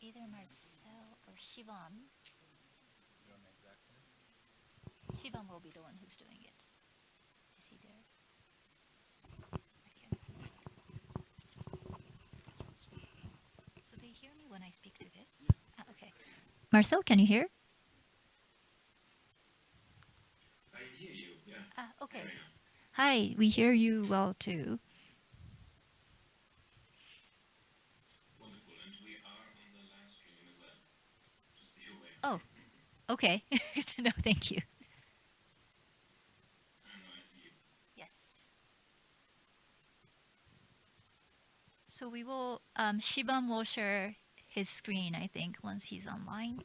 either Marcel or Shivam. You don't exactly. Shivam will be the one who's doing it. Is he there? So they hear me when I speak to this? Ah, okay. Marcel, can you hear? I hear you, yeah. Ah, okay. Hi, we hear you well too. Wonderful. And we are on the live streaming as well. Just be aware. Oh, okay. Good to know. Thank you. Yes. So we will, um, Shivam will share his screen, I think, once he's online.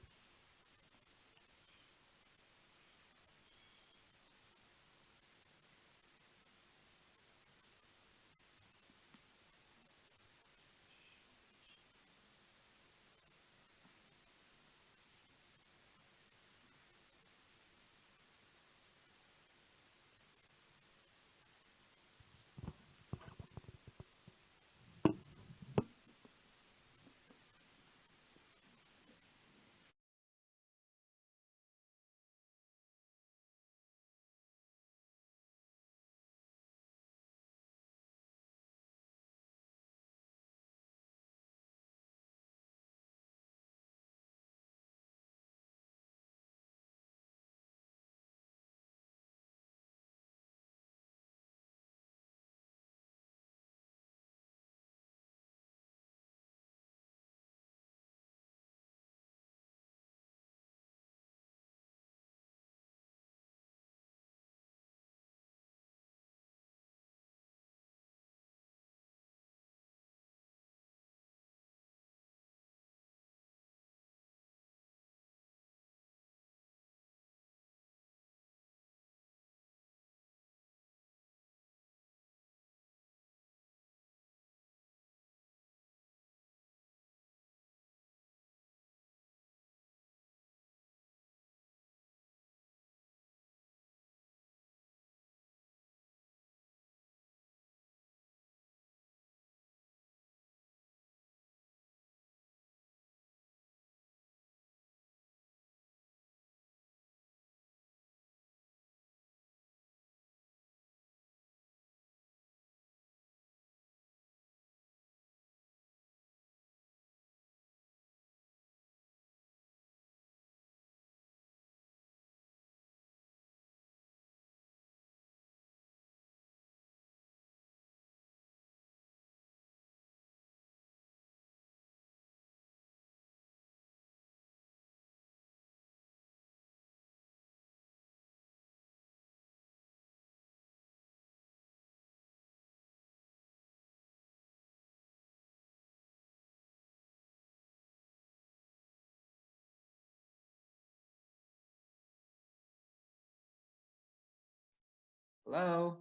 Hello.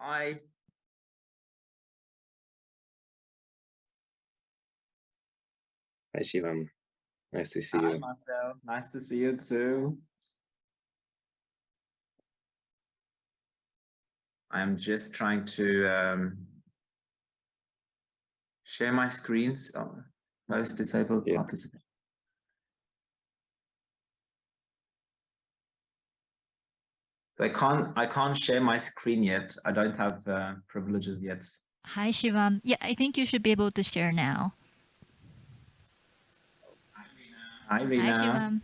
Hi. Hi Shivam. Nice to see Hi, you. Marcel. Nice to see you too. I'm just trying to um, share my screens. Oh, most disabled Yeah. participants. I can't. I can't share my screen yet. I don't have uh, privileges yet. Hi, Shivam. Yeah, I think you should be able to share now. Hi, Rina. Hi, Shivam.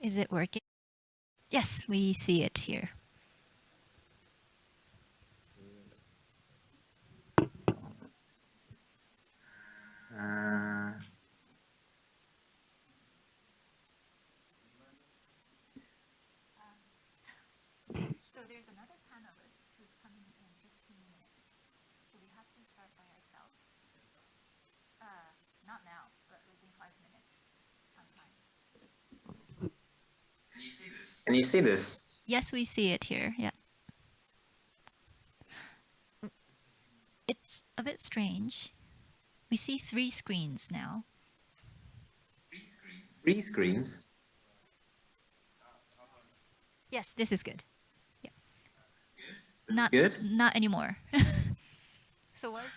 Is it working? Yes, we see it here. Uh, there's another panelist who's coming in 15 minutes. So we have to start by ourselves. Uh, not now, but within five minutes on time. Can you see this? can you see this? Yes, we see it here. Yeah. It's a bit strange. We see three screens now. Three screens. Three screens. Yes, this is good. Yeah. Not Good? Not anymore. so what is,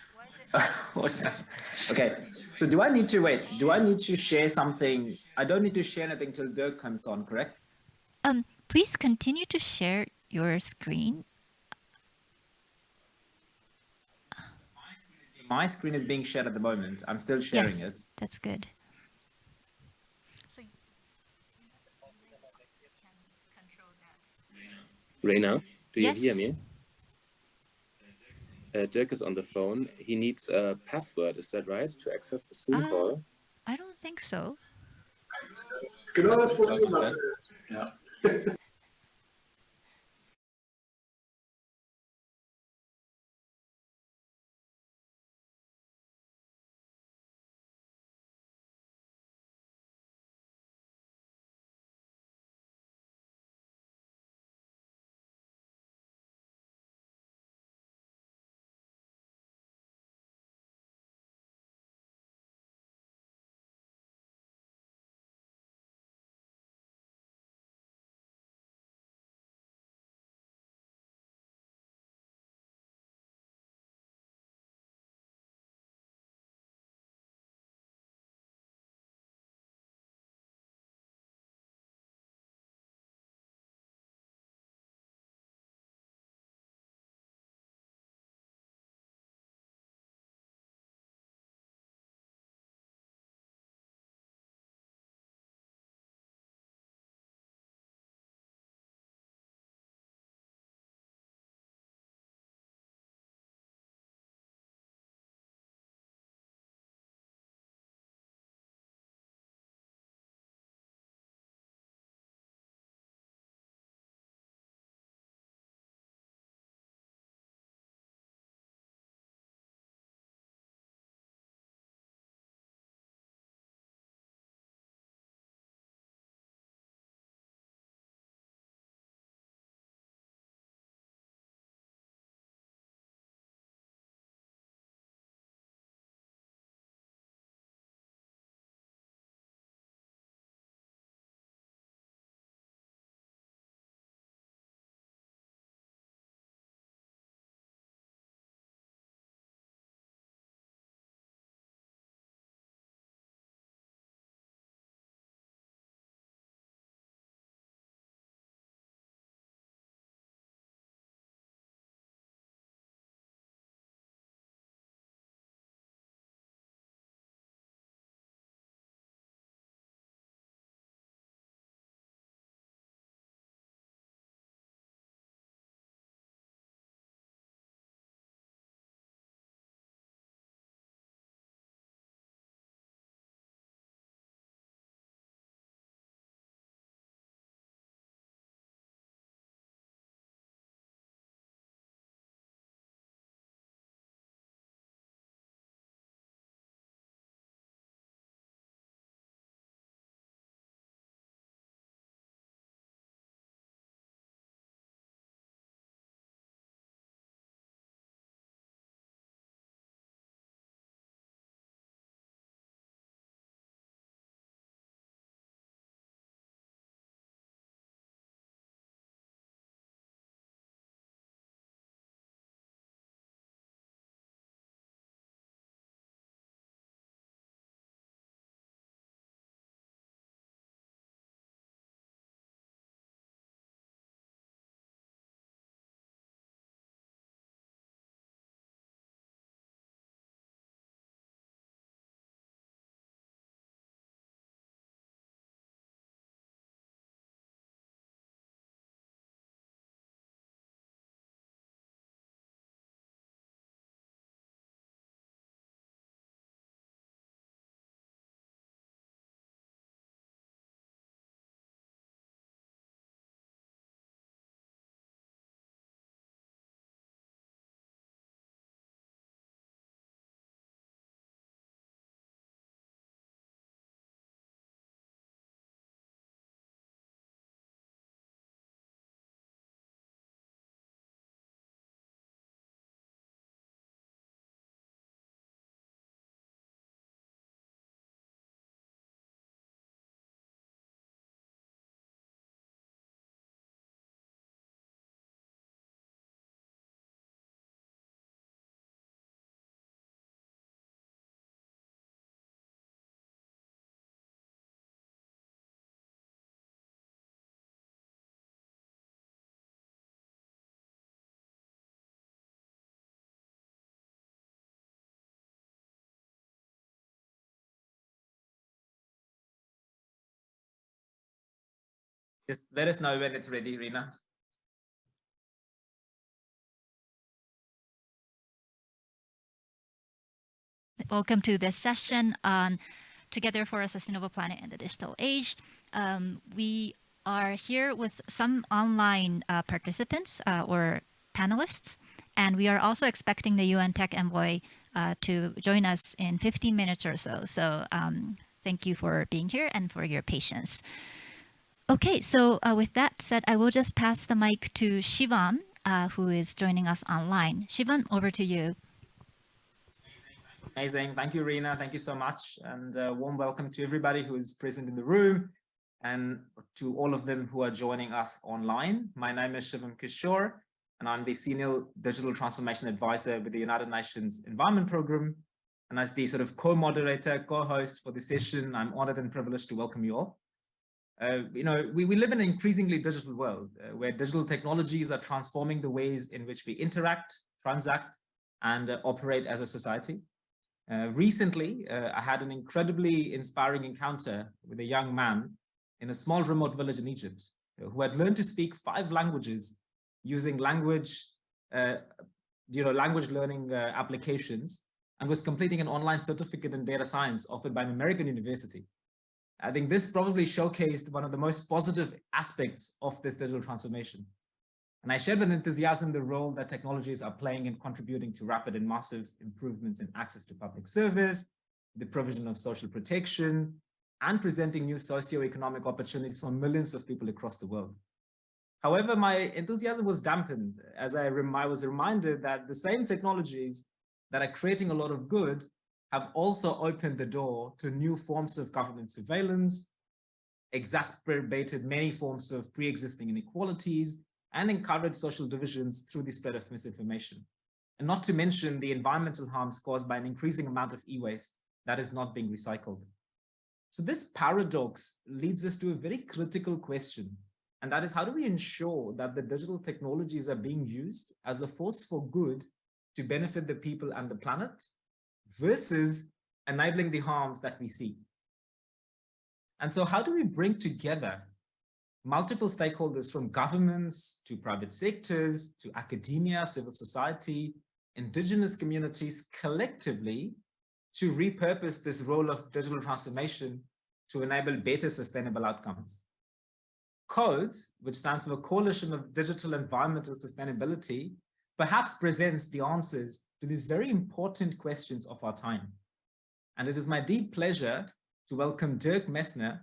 what is it? okay. So do I need to wait? Do I need to share something? I don't need to share anything till Dirk comes on, correct? Um, please continue to share your screen. My screen is being shared at the moment. I'm still sharing yes, it. that's good. So you can. Reina, do you hear Yes. me? Uh, Dirk is on the phone. He needs a password. Is that right to access the Zoom Ah. call? I don't think so. Genau das Problem. Ja. Just let us know when it's ready, Rena. Welcome to this session on Together for a Sustainable Planet in the Digital Age. Um, we are here with some online uh, participants uh, or panelists, and we are also expecting the UN Tech Envoy uh, to join us in 15 minutes or so. So um, thank you for being here and for your patience. Okay, so uh, with that said, I will just pass the mic to Shivam, uh, who is joining us online. Shivam, over to you. Amazing. Thank you, Rena. Thank you so much. And uh, warm welcome to everybody who is present in the room and to all of them who are joining us online. My name is Shivam Kishore, and I'm the Senior Digital Transformation Advisor with the United Nations Environment Programme. And as the sort of co-moderator, co-host for the session, I'm honored and privileged to welcome you all. Uh, you know, we, we live in an increasingly digital world uh, where digital technologies are transforming the ways in which we interact, transact, and uh, operate as a society. Uh, recently, uh, I had an incredibly inspiring encounter with a young man in a small remote village in Egypt who had learned to speak five languages using language, you know, language learning applications and was completing an online certificate in data science offered by an American university. I think this probably showcased one of the most positive aspects of this digital transformation. And I shared with enthusiasm the role that technologies are playing in contributing to rapid and massive improvements in access to public service, the provision of social protection, and presenting new socio-economic opportunities for millions of people across the world. However, my enthusiasm was dampened as I, I was reminded that the same technologies that are creating a lot of good have also opened the door to new forms of government surveillance, exacerbated many forms of pre-existing inequalities, and encouraged social divisions through the spread of misinformation. And not to mention the environmental harms caused by an increasing amount of e-waste that is not being recycled. So this paradox leads us to a very critical question, and that is how do we ensure that the digital technologies are being used as a force for good to benefit the people and the planet versus enabling the harms that we see? And so how do we bring together multiple stakeholders from governments to private sectors to academia, civil society, indigenous communities collectively to repurpose this role of digital transformation to enable better sustainable outcomes. CODES, which stands for Coalition of Digital Environmental Sustainability, perhaps presents the answers to these very important questions of our time. And it is my deep pleasure to welcome Dirk Messner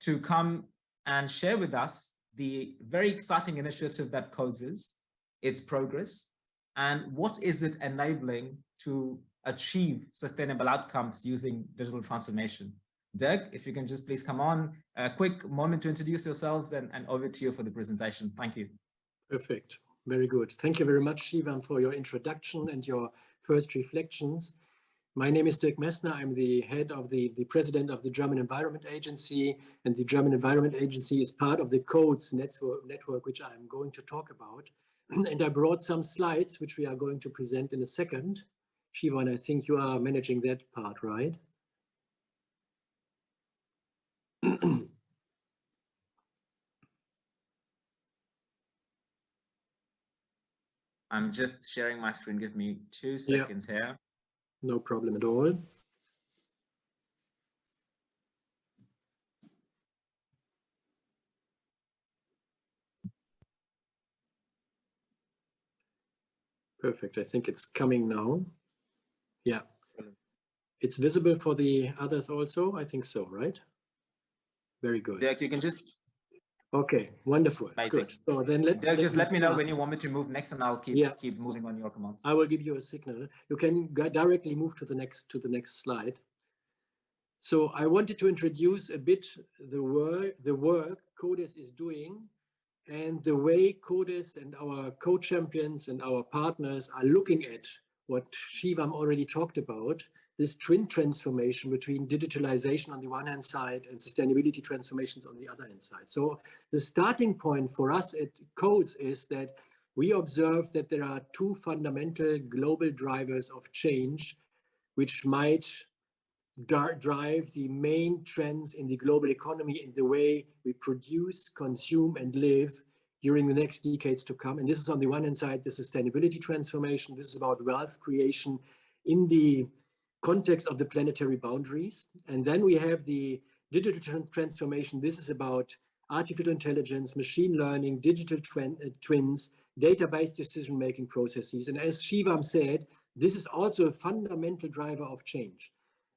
to come and share with us the very exciting initiative that CODES is, its progress, and what is it enabling to achieve sustainable outcomes using digital transformation. Dirk, if you can just please come on, a quick moment to introduce yourselves and, and over to you for the presentation. Thank you. Perfect. Very good. Thank you very much, Shivam, for your introduction and your first reflections. My name is Dirk Messner. I'm the head of the, the president of the German Environment Agency, and the German Environment Agency is part of the CODES network, network which I'm going to talk about. and I brought some slides, which we are going to present in a second. Shivam, I think you are managing that part, right? I'm just sharing my screen. Give me two seconds yeah. here. No problem at all. Perfect. I think it's coming now. Yeah. It's visible for the others also. I think so, right? Very good. Yeah, you can just. Okay, wonderful. Good. So then let, let just let me know when you want me to move next, and I'll keep yeah. keep moving on your command. I will give you a signal. You can directly move to the next to the next slide. So I wanted to introduce a bit the work the work CODES is doing and the way CODES and our co-champions and our partners are looking at what Shivam already talked about, this twin transformation between digitalization on the one hand side and sustainability transformations on the other hand side. So the starting point for us at CODES is that we observe that there are two fundamental global drivers of change which might drive the main trends in the global economy in the way we produce, consume, and live during the next decades to come. And this is on the one hand side, the sustainability transformation. This is about wealth creation in the context of the planetary boundaries. And then we have the digital transformation. This is about artificial intelligence, machine learning, digital uh, twins, database decision-making processes. And as Shivam said, this is also a fundamental driver of change.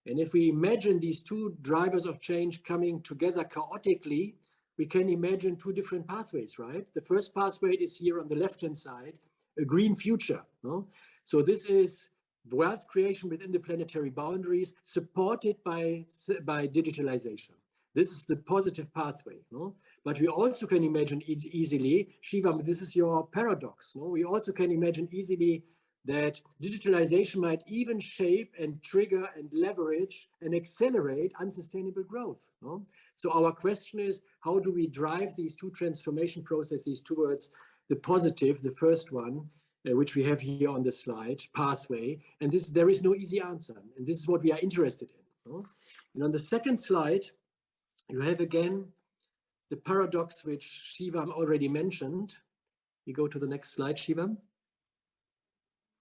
And if we imagine these two drivers of change coming together chaotically, we can imagine two different pathways, right? The first pathway is here on the left-hand side, a green future. No? So this is wealth creation within the planetary boundaries supported by, by digitalization. This is the positive pathway. No? But we also can imagine easily, Shiva, this is your paradox. No? We also can imagine easily that digitalization might even shape and trigger and leverage and accelerate unsustainable growth. No? So our question is, how do we drive these two transformation processes towards the positive, the first one, uh, which we have here on the slide, pathway. And this there is no easy answer. And this is what we are interested in. No? And on the second slide, you have again the paradox which Shivam already mentioned. You go to the next slide, Shivam.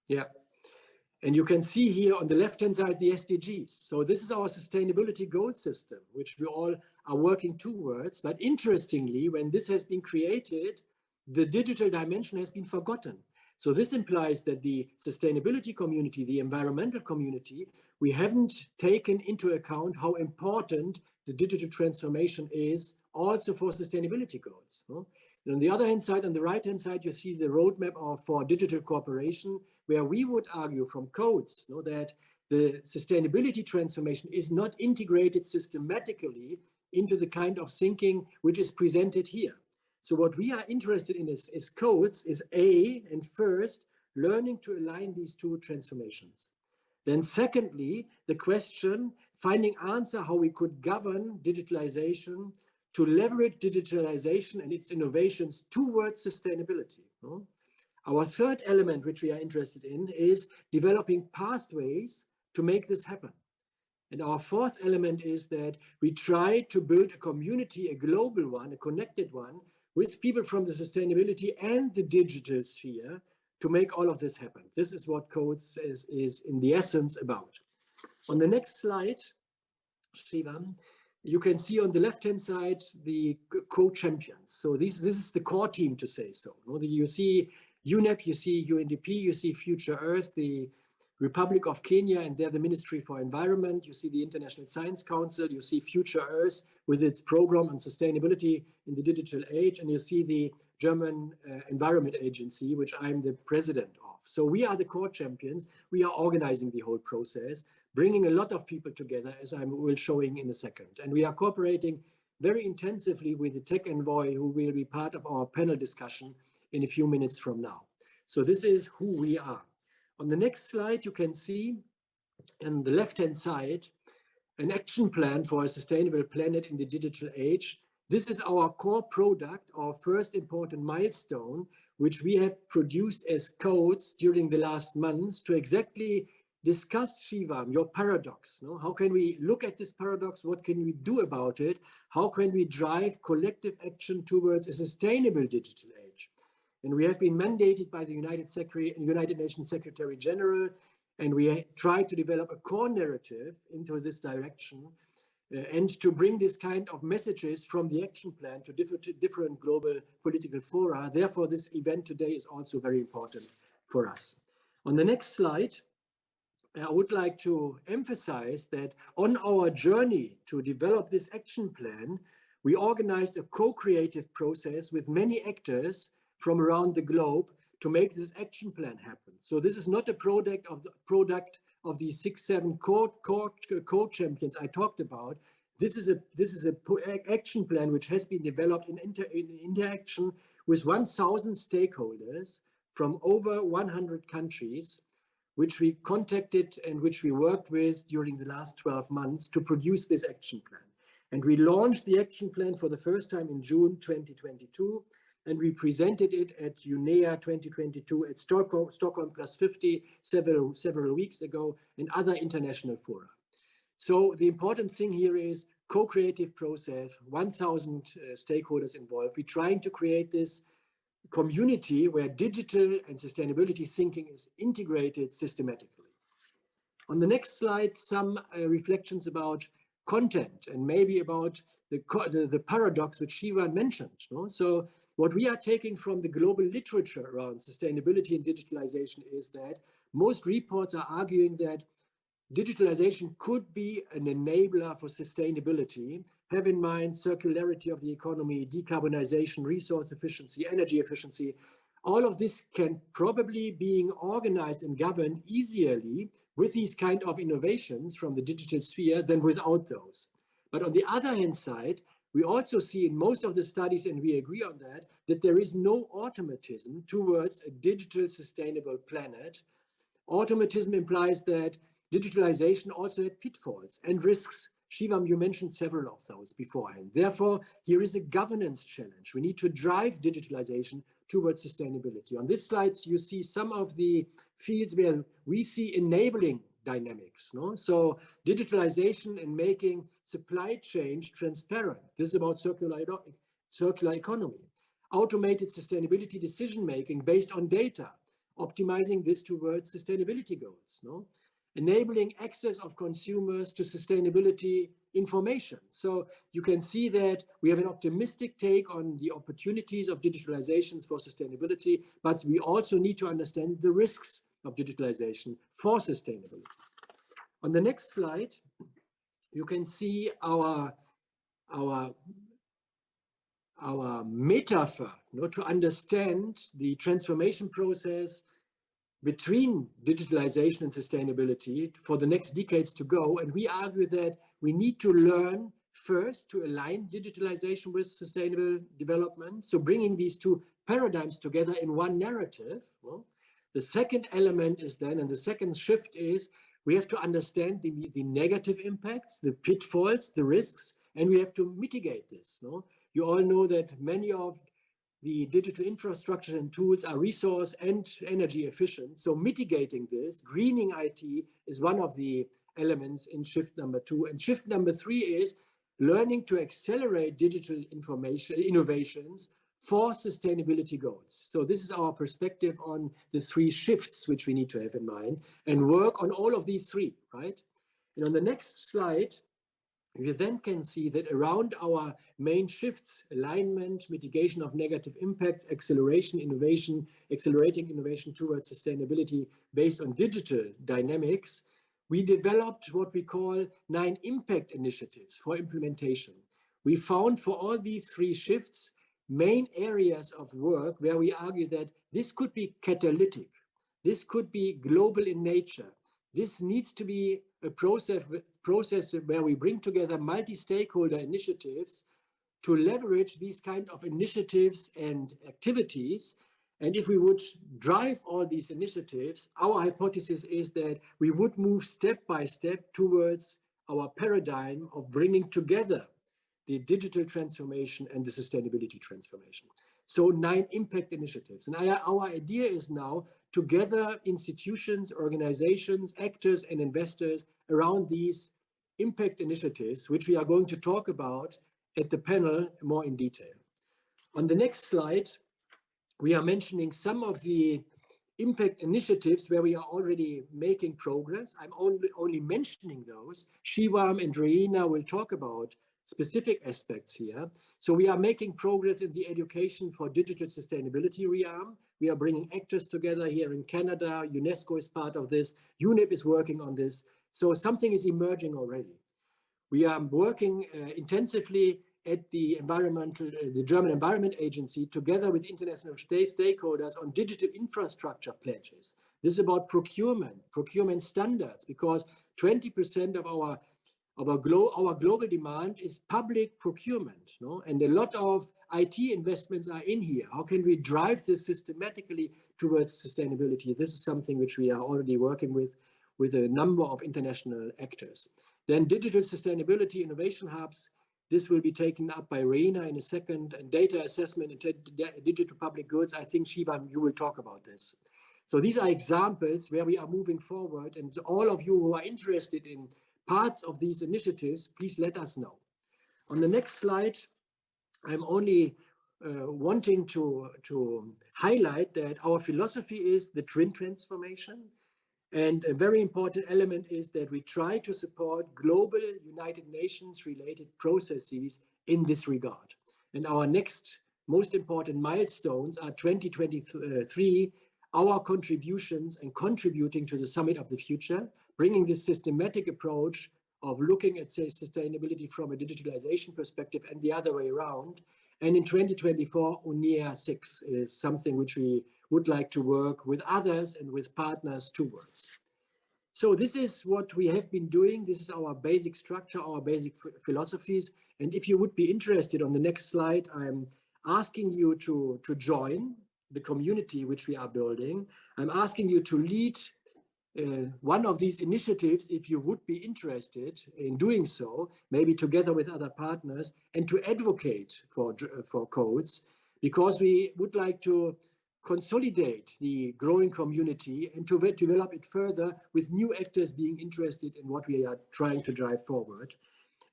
Yeah. And you can see here on the left-hand side, the SDGs. So this is our sustainability goal system, which we all are working towards. But interestingly, when this has been created, the digital dimension has been forgotten. So this implies that the sustainability community, the environmental community, we haven't taken into account how important the digital transformation is also for sustainability goals. On the other hand side, on the right hand side, you see the roadmap of, for digital cooperation, where we would argue from codes that the sustainability transformation is not integrated systematically into the kind of thinking which is presented here. So what we are interested in is, is codes is A, and first, learning to align these two transformations. Then secondly, the question, finding answer how we could govern digitalization to leverage digitalization and its innovations towards sustainability. No? Our third element, which we are interested in, is developing pathways to make this happen. And our fourth element is that we try to build a community, a global one, a connected one, with people from the sustainability and the digital sphere to make all of this happen. This is what codes is, is in the essence about. On the next slide, Shivam, you can see on the left-hand side the co-champions. So this, this is the core team to say so. You see UNEP, you see UNDP, you see Future Earth, the Republic of Kenya and they're the Ministry for Environment. You see the International Science Council, you see Future Earth with its program on sustainability in the digital age, and you see the German uh, Environment Agency, which I'm the president of. So we are the core champions. We are organizing the whole process, bringing a lot of people together, as I will showing in a second. And we are cooperating very intensively with the tech envoy, who will be part of our panel discussion in a few minutes from now. So this is who we are. On the next slide, you can see on the left-hand side, an action plan for a sustainable planet in the digital age. This is our core product, our first important milestone, which we have produced as codes during the last months to exactly discuss Shivam, your paradox. No? How can we look at this paradox? What can we do about it? How can we drive collective action towards a sustainable digital age? And we have been mandated by the United, Secretary, United Nations Secretary General, and we try to develop a core narrative into this direction uh, and to bring this kind of messages from the action plan to different, different global political fora. Therefore, this event today is also very important for us. On the next slide, I would like to emphasize that on our journey to develop this action plan, we organized a co-creative process with many actors from around the globe to make this action plan happen. So this is not a product of the product of the six, seven core, core, core champions I talked about. This is a this is a action plan which has been developed in, inter, in interaction with 1,000 stakeholders from over 100 countries, which we contacted and which we worked with during the last 12 months to produce this action plan. And we launched the action plan for the first time in June 2022 and we presented it at UNEA 2022 at Stockholm, Stockholm Plus 50 several, several weeks ago and other international fora. So the important thing here is co-creative process, 1000 uh, stakeholders involved. We're trying to create this community where digital and sustainability thinking is integrated systematically. On the next slide, some uh, reflections about content and maybe about the, the, the, paradox which Shiva mentioned. No? So what we are taking from the global literature around sustainability and digitalization is that most reports are arguing that digitalization could be an enabler for sustainability. Have in mind circularity of the economy, decarbonization, resource efficiency, energy efficiency. All of this can probably being organized and governed easily with these kind of innovations from the digital sphere than without those. But on the other hand side, we also see in most of the studies, and we agree on that, that there is no automatism towards a digital sustainable planet. Automatism implies that digitalization also had pitfalls and risks. Shivam, you mentioned several of those beforehand. Therefore, here is a governance challenge. We need to drive digitalization towards sustainability. On this slide, you see some of the fields where we see enabling dynamics. No? So digitalization and making supply chain transparent. This is about circular, circular economy. Automated sustainability decision-making based on data, optimizing this towards sustainability goals. No? Enabling access of consumers to sustainability information. So you can see that we have an optimistic take on the opportunities of digitalizations for sustainability, but we also need to understand the risks of digitalization for sustainability. On the next slide, you can see our, our, our metaphor you know, to understand the transformation process between digitalization and sustainability for the next decades to go. And we argue that we need to learn first to align digitalization with sustainable development. So bringing these two paradigms together in one narrative. Well, the second element is then, and the second shift is, we have to understand the, the negative impacts, the pitfalls, the risks, and we have to mitigate this. No? You all know that many of the digital infrastructure and tools are resource and energy efficient. So mitigating this, greening IT is one of the elements in shift number two. And shift number three is learning to accelerate digital information innovations for sustainability goals. So this is our perspective on the three shifts which we need to have in mind and work on all of these three, right? And on the next slide, you then can see that around our main shifts, alignment, mitigation of negative impacts, acceleration, innovation, accelerating innovation towards sustainability based on digital dynamics, we developed what we call nine impact initiatives for implementation. We found for all these three shifts, main areas of work where we argue that this could be catalytic, this could be global in nature. This needs to be a process, process where we bring together multi-stakeholder initiatives to leverage these kind of initiatives and activities. And if we would drive all these initiatives, our hypothesis is that we would move step by step towards our paradigm of bringing together the digital transformation and the sustainability transformation. So nine impact initiatives. And our, our idea is now to gather institutions, organizations, actors, and investors around these impact initiatives, which we are going to talk about at the panel more in detail. On the next slide, we are mentioning some of the impact initiatives where we are already making progress. I'm only, only mentioning those. Shivam and Reina will talk about specific aspects here. So we are making progress in the education for digital sustainability realm. We are bringing actors together here in Canada. UNESCO is part of this. UNEP is working on this. So something is emerging already. We are working uh, intensively at the environmental, uh, the German Environment Agency, together with international stakeholders on digital infrastructure pledges. This is about procurement, procurement standards, because 20% of our our, glo our global demand is public procurement, no? and a lot of IT investments are in here. How can we drive this systematically towards sustainability? This is something which we are already working with, with a number of international actors. Then digital sustainability innovation hubs, this will be taken up by Reina in a second, and data assessment and digital public goods. I think, Shivam, you will talk about this. So these are examples where we are moving forward, and all of you who are interested in parts of these initiatives, please let us know. On the next slide, I'm only uh, wanting to, to highlight that our philosophy is the twin transformation. And a very important element is that we try to support global United Nations related processes in this regard. And our next most important milestones are 2023, our contributions and contributing to the Summit of the Future, bringing this systematic approach of looking at say, sustainability from a digitalization perspective and the other way around. And in 2024, UNEA 6 is something which we would like to work with others and with partners towards. So this is what we have been doing. This is our basic structure, our basic philosophies. And if you would be interested on the next slide, I'm asking you to, to join the community which we are building. I'm asking you to lead uh, one of these initiatives if you would be interested in doing so, maybe together with other partners, and to advocate for, for codes, because we would like to consolidate the growing community and to develop it further with new actors being interested in what we are trying to drive forward.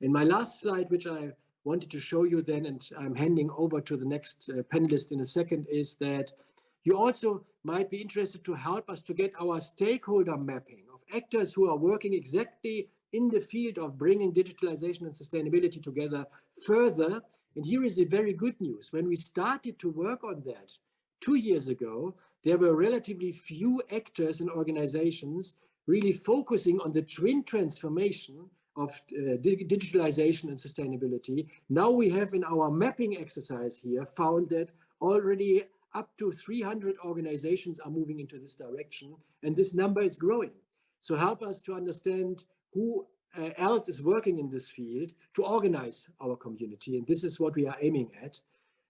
And my last slide, which I wanted to show you then, and I'm handing over to the next uh, panelist in a second, is that you also might be interested to help us to get our stakeholder mapping of actors who are working exactly in the field of bringing digitalization and sustainability together further. And here is the very good news. When we started to work on that two years ago, there were relatively few actors and organizations really focusing on the twin transformation of uh, digitalization and sustainability. Now we have in our mapping exercise here found that already up to 300 organizations are moving into this direction and this number is growing. So help us to understand who uh, else is working in this field to organize our community. And this is what we are aiming at.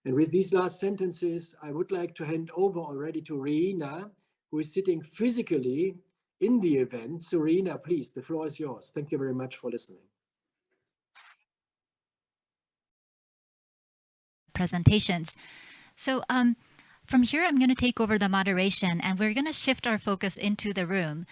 And with these last sentences, I would like to hand over already to Reina, who is sitting physically in the event. So Reina, please, the floor is yours. Thank you very much for listening. Presentations. So um, from here, I'm going to take over the moderation and we're going to shift our focus into the room.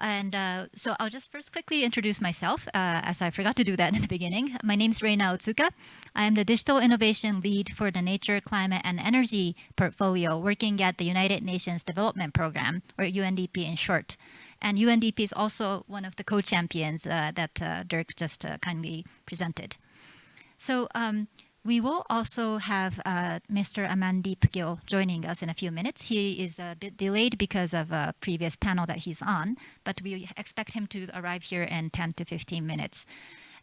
And uh, so I'll just first quickly introduce myself, uh, as I forgot to do that in the beginning. My name is Reina Otsuka. I am the Digital Innovation Lead for the Nature, Climate, and Energy portfolio, working at the United Nations Development Program, or UNDP in short. And UNDP is also one of the co-champions uh, that uh, Dirk just uh, kindly presented. So um, we will also have uh, Mr. Amandeep Gill joining us in a few minutes. He is a bit delayed because of a previous panel that he's on, but we expect him to arrive here in 10 to 15 minutes.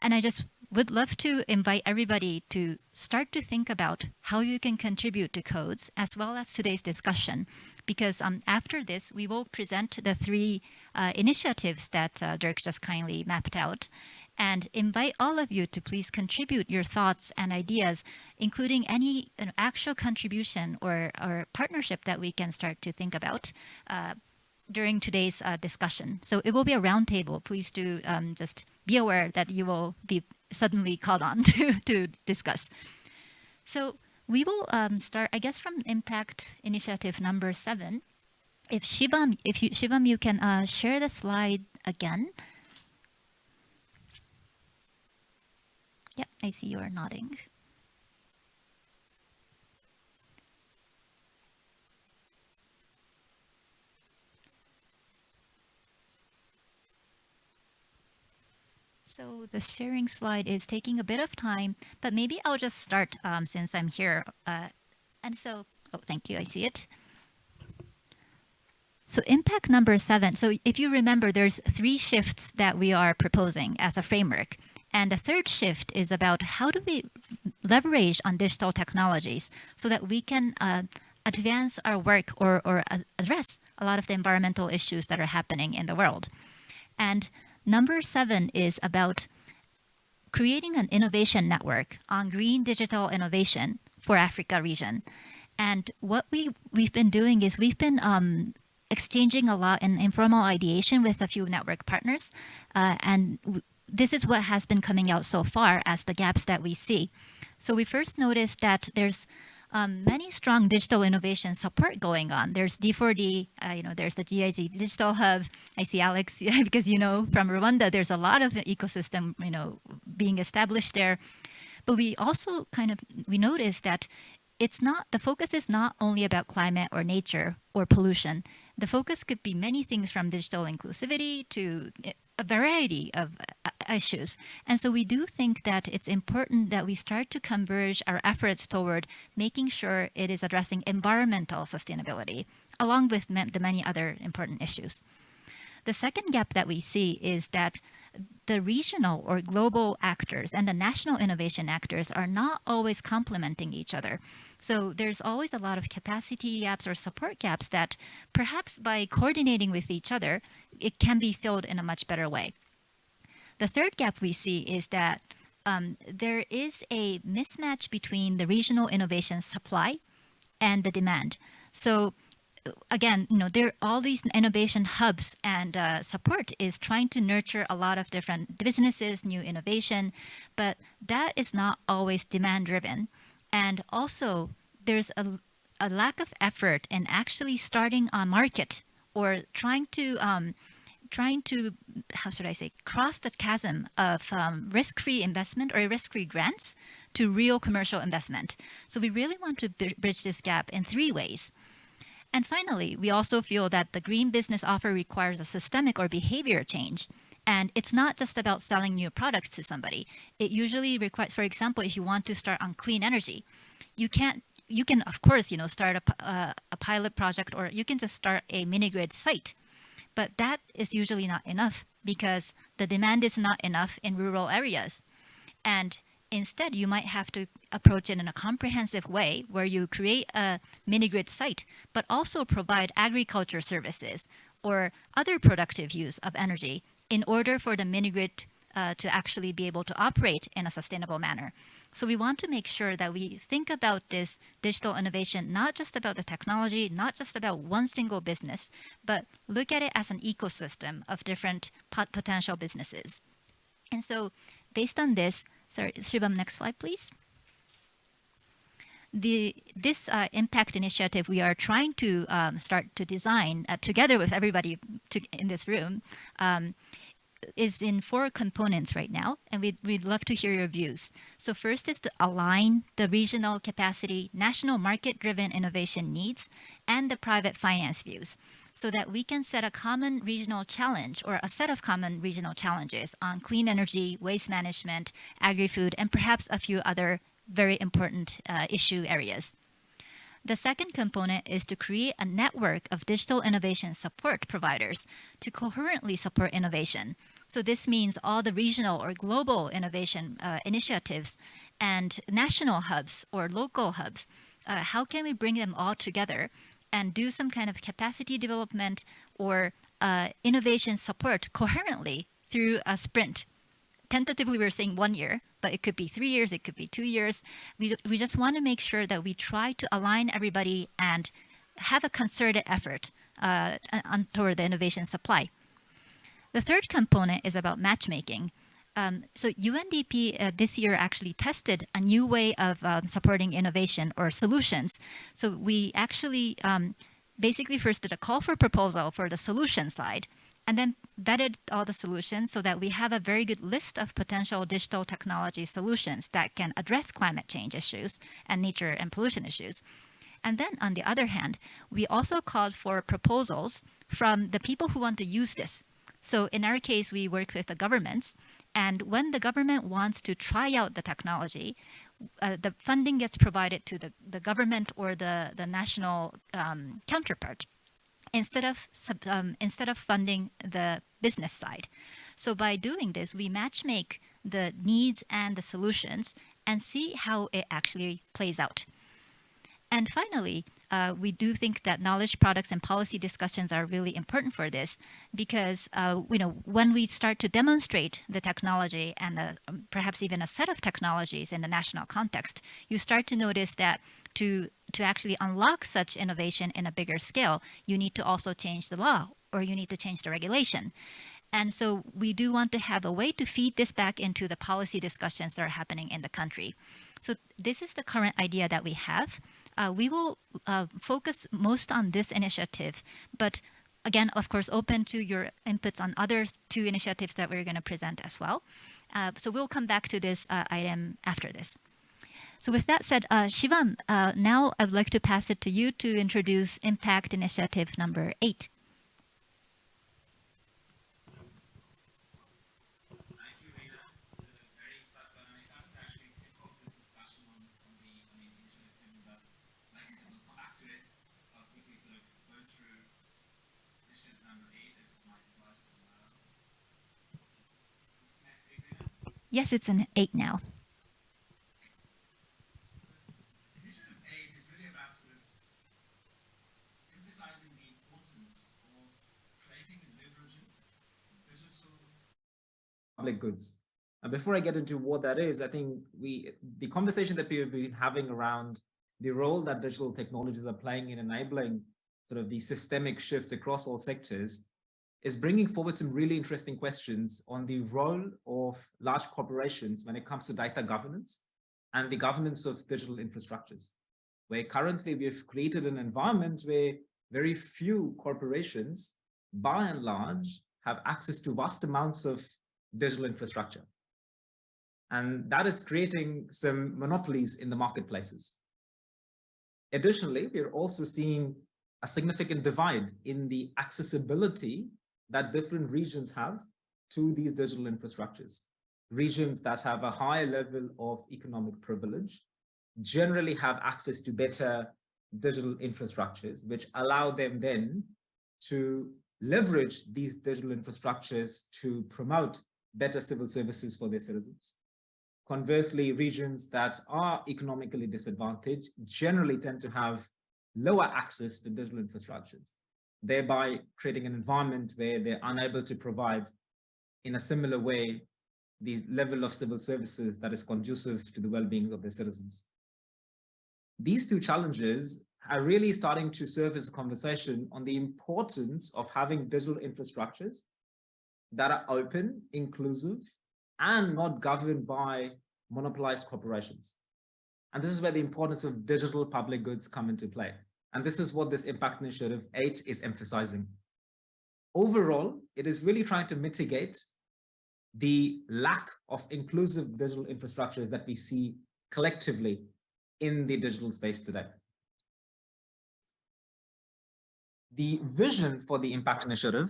And I just would love to invite everybody to start to think about how you can contribute to CODES as well as today's discussion. Because um, after this, we will present the three uh, initiatives that uh, Dirk just kindly mapped out and invite all of you to please contribute your thoughts and ideas, including any you know, actual contribution or, or partnership that we can start to think about uh, during today's uh, discussion. So it will be a roundtable. Please do um, just be aware that you will be suddenly called on to, to discuss. So we will um, start, I guess, from impact initiative number seven. If Shivam, if you, Shivam, you can uh, share the slide again. Yep, I see you are nodding. So the sharing slide is taking a bit of time, but maybe I'll just start um, since I'm here. Uh, and so, oh, thank you, I see it. So impact number seven. So if you remember, there's three shifts that we are proposing as a framework. And the third shift is about how do we leverage on digital technologies so that we can uh, advance our work or, or address a lot of the environmental issues that are happening in the world. And number seven is about creating an innovation network on green digital innovation for Africa region. And what we, we've been doing is we've been um, exchanging a lot in informal ideation with a few network partners. Uh, and this is what has been coming out so far as the gaps that we see. So we first noticed that there's um, many strong digital innovation support going on. There's D4D, uh, you know, there's the GIZ Digital Hub. I see Alex because you know from Rwanda, there's a lot of ecosystem, you know, being established there. But we also kind of we noticed that it's not the focus is not only about climate or nature or pollution. The focus could be many things from digital inclusivity to eh, a variety of uh, issues. And so we do think that it's important that we start to converge our efforts toward making sure it is addressing environmental sustainability, along with the many other important issues. The second gap that we see is that the regional or global actors and the national innovation actors are not always complementing each other. So there's always a lot of capacity gaps or support gaps that perhaps by coordinating with each other, it can be filled in a much better way. The third gap we see is that um, there is a mismatch between the regional innovation supply and the demand. So again, you know, there all these innovation hubs and uh, support is trying to nurture a lot of different businesses, new innovation, but that is not always demand driven. And also there's a, a lack of effort in actually starting a market or trying to um, trying to how should I say cross the chasm of um, risk-free investment or risk-free grants to real commercial investment. So we really want to bridge this gap in three ways. And finally, we also feel that the green business offer requires a systemic or behavior change. And it's not just about selling new products to somebody. It usually requires, for example, if you want to start on clean energy, you can't, you can, of course, you know, start a, uh, a pilot project or you can just start a mini grid site. But that is usually not enough because the demand is not enough in rural areas. And Instead, you might have to approach it in a comprehensive way where you create a mini-grid site, but also provide agriculture services or other productive use of energy in order for the mini-grid uh, to actually be able to operate in a sustainable manner. So we want to make sure that we think about this digital innovation, not just about the technology, not just about one single business, but look at it as an ecosystem of different pot potential businesses. And so based on this, Sorry, Shivam, next slide, please. The, this uh, impact initiative we are trying to um, start to design uh, together with everybody to, in this room um, is in four components right now, and we'd, we'd love to hear your views. So first is to align the regional capacity, national market-driven innovation needs, and the private finance views so that we can set a common regional challenge or a set of common regional challenges on clean energy, waste management, agri-food, and perhaps a few other very important uh, issue areas. The second component is to create a network of digital innovation support providers to coherently support innovation. So this means all the regional or global innovation uh, initiatives and national hubs or local hubs. Uh, how can we bring them all together and do some kind of capacity development or uh, innovation support coherently through a sprint. Tentatively, we're saying one year, but it could be three years, it could be two years. We, we just want to make sure that we try to align everybody and have a concerted effort uh, on, toward the innovation supply. The third component is about matchmaking. Um, so UNDP uh, this year actually tested a new way of uh, supporting innovation or solutions. So we actually um, basically first did a call for proposal for the solution side and then vetted all the solutions so that we have a very good list of potential digital technology solutions that can address climate change issues and nature and pollution issues. And then on the other hand, we also called for proposals from the people who want to use this. So in our case, we work with the governments and when the government wants to try out the technology, uh, the funding gets provided to the, the government or the, the national um, counterpart instead of, um, instead of funding the business side. So by doing this, we matchmake the needs and the solutions and see how it actually plays out. And finally, uh, we do think that knowledge products and policy discussions are really important for this because uh, you know when we start to demonstrate the technology and uh, perhaps even a set of technologies in the national context, you start to notice that to to actually unlock such innovation in a bigger scale, you need to also change the law or you need to change the regulation. And so we do want to have a way to feed this back into the policy discussions that are happening in the country. So this is the current idea that we have. Uh, we will uh, focus most on this initiative, but again, of course, open to your inputs on other two initiatives that we're going to present as well. Uh, so we'll come back to this uh, item after this. So with that said, uh, Shivam, uh, now I would like to pass it to you to introduce Impact Initiative number eight. Thank you, Rita. It's a very exciting and exciting to actually kick off this discussion on, on the on the initiative and but like I said, we'll come back to it. I'll quickly sort of go through initiative number eight if my slides will allow. Next week, Rita. Yes, it's an eight now. Initiative eight is really about sort of emphasizing the importance of creating and leveraging digital public goods. And before I get into what that is, I think we the conversation that we've been having around the role that digital technologies are playing in enabling sort of these systemic shifts across all sectors is bringing forward some really interesting questions on the role of large corporations when it comes to data governance and the governance of digital infrastructures, where currently we've created an environment where very few corporations, by and large, have access to vast amounts of digital infrastructure. And that is creating some monopolies in the marketplaces. Additionally, we're also seeing a significant divide in the accessibility that different regions have to these digital infrastructures. Regions that have a higher level of economic privilege generally have access to better digital infrastructures, which allow them then to leverage these digital infrastructures to promote better civil services for their citizens. Conversely, regions that are economically disadvantaged generally tend to have lower access to digital infrastructures, thereby creating an environment where they're unable to provide in a similar way the level of civil services that is conducive to the well-being of their citizens. These two challenges are really starting to serve as a conversation on the importance of having digital infrastructures that are open, inclusive, and not governed by monopolized corporations. And this is where the importance of digital public goods come into play. And this is what this Impact Initiative 8 is emphasizing. Overall, it is really trying to mitigate the lack of inclusive digital infrastructure that we see collectively in the digital space today. The vision for the Impact Initiative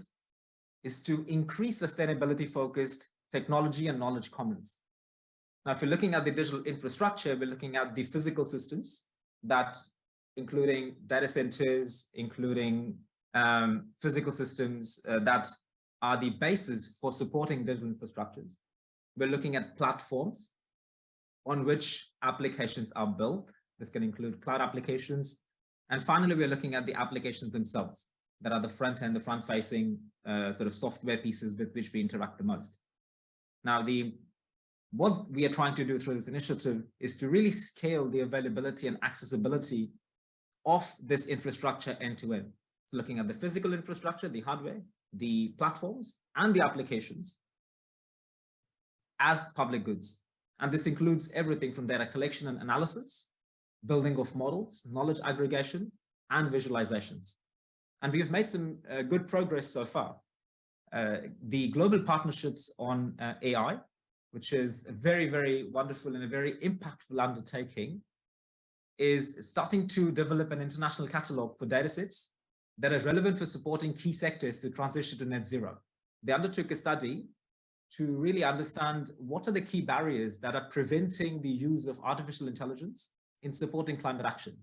is to increase sustainability focused technology and knowledge commons. Now, if you're looking at the digital infrastructure, we're looking at the physical systems that including data centers, including um, physical systems uh, that are the basis for supporting digital infrastructures. We're looking at platforms on which applications are built. This can include cloud applications. And finally, we're looking at the applications themselves that are the front end, the front facing uh, sort of software pieces with which we interact the most. Now, the what we are trying to do through this initiative is to really scale the availability and accessibility of this infrastructure end to end. So looking at the physical infrastructure, the hardware, the platforms, and the applications as public goods. And this includes everything from data collection and analysis, building of models, knowledge aggregation, and visualizations. And we've made some uh, good progress so far. Uh, the global partnerships on uh, AI, which is a very, very wonderful and a very impactful undertaking, is starting to develop an international catalog for datasets that are relevant for supporting key sectors to transition to net zero. They undertook a study to really understand what are the key barriers that are preventing the use of artificial intelligence in supporting climate action.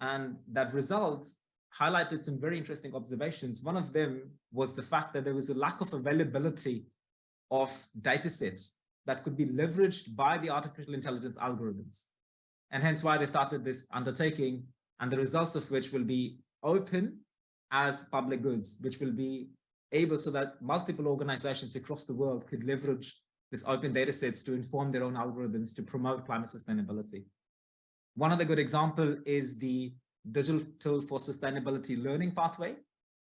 And that results highlighted some very interesting observations. One of them was the fact that there was a lack of availability of data sets that could be leveraged by the artificial intelligence algorithms. And hence why they started this undertaking and the results of which will be open as public goods, which will be able so that multiple organizations across the world could leverage this open data sets to inform their own algorithms to promote climate sustainability. One other good example is the Digital for Sustainability Learning Pathway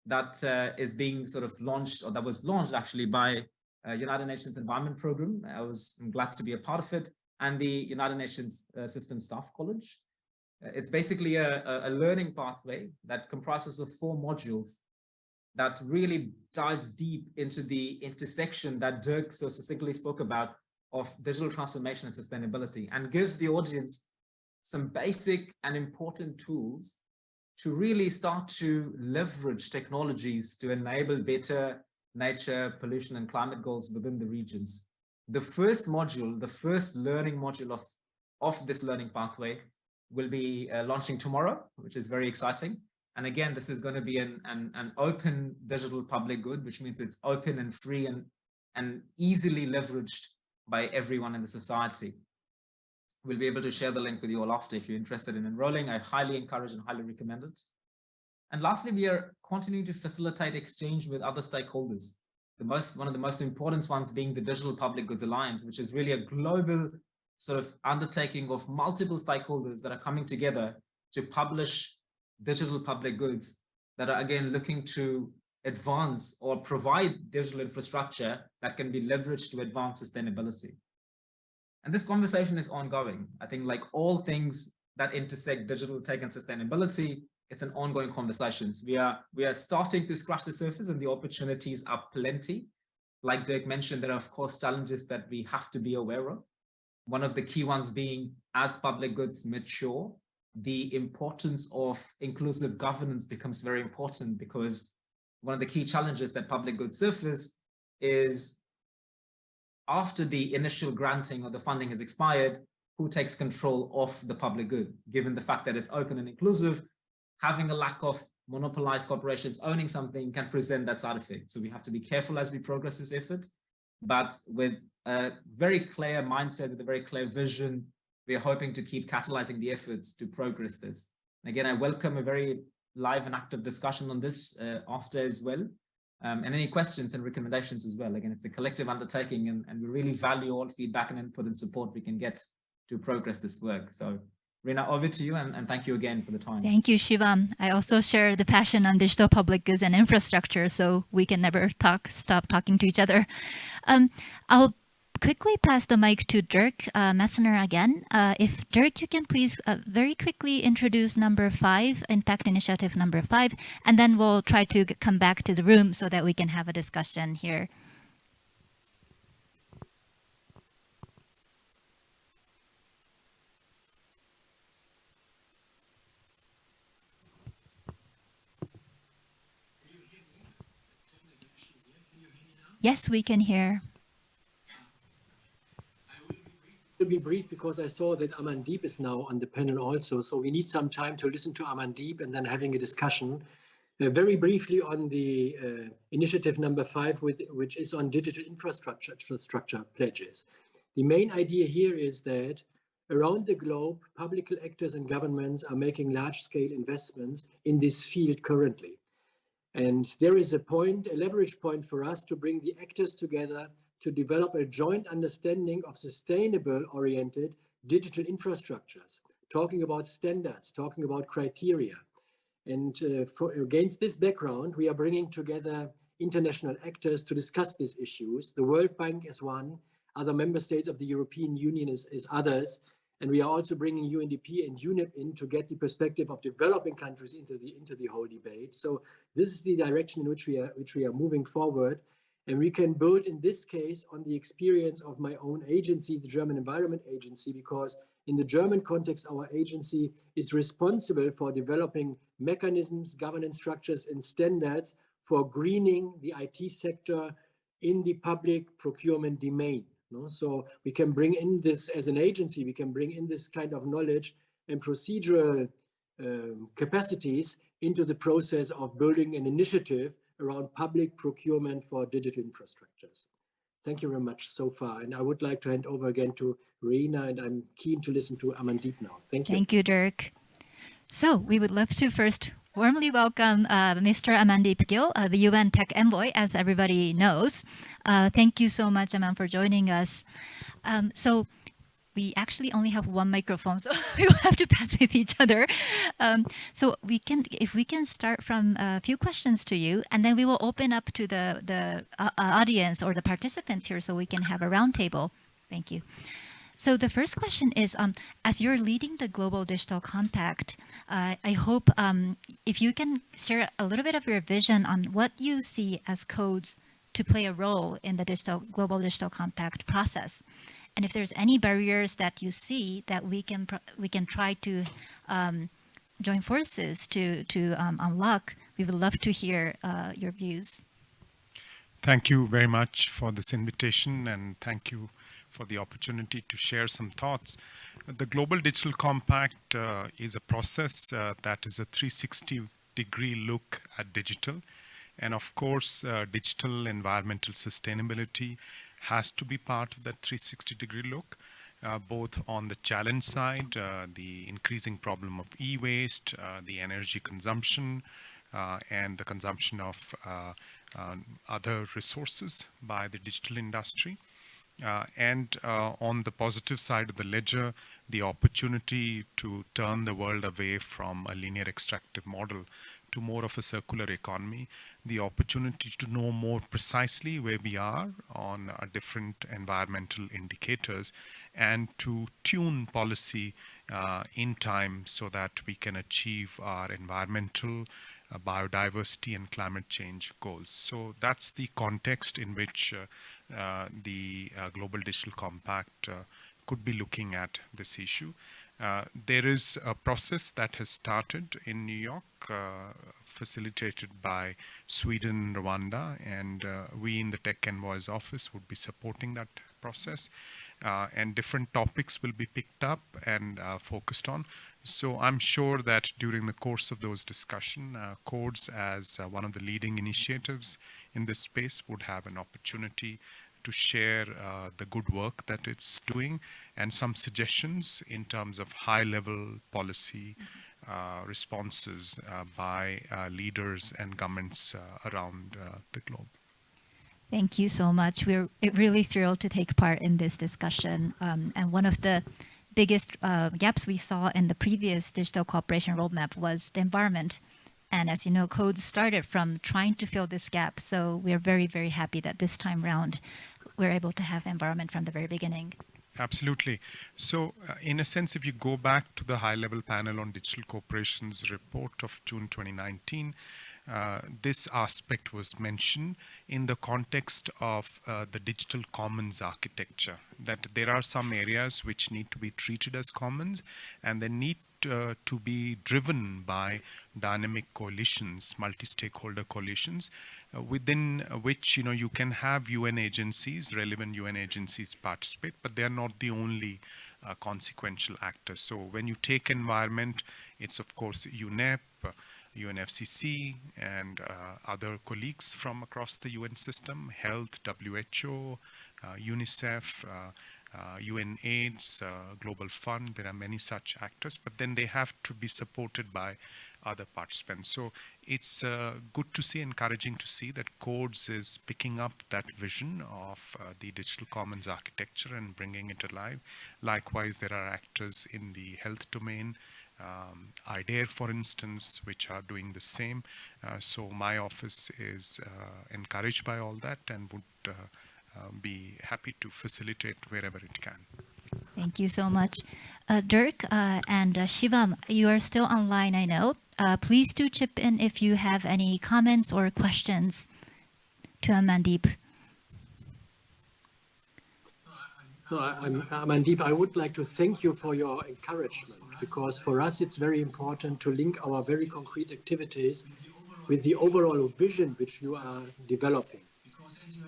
that uh, is being sort of launched, or that was launched actually by uh, United Nations Environment Program. I was I'm glad to be a part of it, and the United Nations uh, System Staff College. It's basically a, a, a learning pathway that comprises of four modules that really dives deep into the intersection that Dirk so succinctly spoke about of digital transformation and sustainability and gives the audience some basic and important tools to really start to leverage technologies to enable better nature, pollution and climate goals within the regions. The first module, the first learning module of, of this learning pathway will be uh, launching tomorrow, which is very exciting. And again, this is going to be an, an, an open digital public good, which means it's open and free and, and easily leveraged by everyone in the society. We'll be able to share the link with you all after if you're interested in enrolling. I highly encourage and highly recommend it. And lastly, we are continuing to facilitate exchange with other stakeholders. The most, one of the most important ones being the Digital Public Goods Alliance, which is really a global sort of undertaking of multiple stakeholders that are coming together to publish digital public goods that are again looking to advance or provide digital infrastructure that can be leveraged to advance sustainability. And this conversation is ongoing. I think like all things that intersect digital tech and sustainability, it's an ongoing conversations. We are, we are starting to scratch the surface and the opportunities are plenty. Like Dirk mentioned, there are of course challenges that we have to be aware of. One of the key ones being as public goods mature, the importance of inclusive governance becomes very important because one of the key challenges that public goods surface is after the initial granting or the funding has expired, who takes control of the public good, given the fact that it's open and inclusive, having a lack of monopolized corporations owning something can present that side effect. So we have to be careful as we progress this effort, but with a very clear mindset, with a very clear vision, we are hoping to keep catalyzing the efforts to progress this. And again, I welcome a very live and active discussion on this uh, after as well. Um, and any questions and recommendations as well. Again, it's a collective undertaking and, and we really value all feedback and input and support we can get to progress this work. So Reina, over to you and, and, thank you again for the time. Thank you, Shivam. I also share the passion on digital public goods and infrastructure, so we can never talk, stop talking to each other. Um, I'll quickly pass the mic to Dirk uh, Messner again. Uh, if Dirk, you can please uh, very quickly introduce number five, Impact Initiative number five, and then we'll try to come back to the room so that we can have a discussion here. Yes, we can hear. To be brief because I saw that Amandeep is now on the panel also, so we need some time to listen to Amandeep and then having a discussion. Uh, very briefly on the uh, initiative number five, with, which is on digital infrastructure, infrastructure pledges. The main idea here is that around the globe, public actors and governments are making large-scale investments in this field currently. And there is a point, a leverage point for us to bring the actors together to develop a joint understanding of sustainable oriented digital infrastructures, talking about standards, talking about criteria. And uh, for, against this background, we are bringing together international actors to discuss these issues. The World Bank is one, other member states of the European Union is, is others, and we are also bringing UNDP and UNEP in to get the perspective of developing countries into the into the whole debate. So this is the direction in which we are which we are moving forward. And we can build in this case on the experience of my own agency, the German Environment Agency, because in the German context, our agency is responsible for developing mechanisms, governance structures, and standards for greening the IT sector in the public procurement domain. No? So we can bring in this as an agency, we can bring in this kind of knowledge and procedural um, capacities into the process of building an initiative around public procurement for digital infrastructures. Thank you very much so far. And I would like to hand over again to Reina, and I'm keen to listen to Amandeep now. Thank you. Thank you, Dirk. So we would love to first warmly welcome uh, Mr. Amandeep Gill, uh, the UN Tech Envoy, as everybody knows. Uh, thank you so much, Aman, for joining us. Um, so we actually only have one microphone, so we will have to pass with each other. Um, so we can, if we can start from a few questions to you, and then we will open up to the, the uh, audience or the participants here so we can have a roundtable. Thank you. So the first question is, um, as you're leading the Global Digital Compact, uh, I hope um, if you can share a little bit of your vision on what you see as CODES to play a role in the digital Global Digital Compact process. And if there's any barriers that you see that we can we can try to um, join forces to to um, unlock, we would love to hear uh, your views. Thank you very much for this invitation and thank you for the opportunity to share some thoughts. The Global Digital Compact uh, is a process uh, that is a 360 degree look at digital. And of course, uh, digital environmental sustainability has to be part of that 360 degree look. Uh, both on the challenge side, uh, the increasing problem of e-waste, uh, the energy consumption, uh, and the consumption of other resources by the digital industry. Uh, and uh, on the positive side of the ledger, the opportunity to turn the world away from a linear extractive model to more of a circular economy, the opportunity to know more precisely where we are on uh, different environmental indicators and to tune policy uh, in time so that we can achieve our environmental, uh, biodiversity and climate change goals. So that's the context in which uh, uh, the uh, Global Digital Compact uh, could be looking at this issue. There is a process that has started in New York, facilitated by Sweden, and Rwanda, and we in the Tech Envoys office would be supporting that process. Uh, and different topics will be picked up and uh, focused on. So I'm sure that during the course of those discussion, uh, Codes as uh, one of the leading initiatives in this space would have an opportunity to share uh, the good work that it's doing and some suggestions in terms of high level policy uh, responses uh, by uh, leaders and governments uh, around uh, the globe. Thank you so much. We're really thrilled to take part in this discussion. Um, and one of the biggest uh, gaps we saw in the previous digital cooperation roadmap was the environment. And as you know, CODES started from trying to fill this gap. So we're very, very happy that this time round, we're able to have environment from the very beginning. Absolutely. So, uh, in a sense, if you go back to the high level panel on digital corporations report of June 2019, uh, this aspect was mentioned in the context of uh, the digital commons architecture, that there are some areas which need to be treated as commons and they need uh, to be driven by dynamic coalitions, multi-stakeholder coalitions, uh, within which you know you can have UN agencies, relevant UN agencies participate, but they are not the only uh, consequential actors. So when you take environment, it's of course UNEP, UNFCCC and uh, other colleagues from across the UN system, health, WHO, uh, UNICEF, uh, UN AIDS, Global Fund, there are many such actors, but then they have to be supported by other participants. So it's uh, good to see, encouraging to see that Codes is picking up that vision of uh, the digital commons architecture and bringing it alive. Likewise, there are actors in the health domain, um, I-DAIR, for instance, which are doing the same. Uh, so my office is uh, encouraged by all that and would uh, uh, be happy to facilitate wherever it can. Thank you so much. Uh, Dirk uh, and Shivam, you are still online, I know. please do chip in if you have any comments or questions to Amandeep. No, I, am Amandeep, I would like to thank you for your encouragement because for us it's very important to link our very concrete activities with the overall vision which you are developing.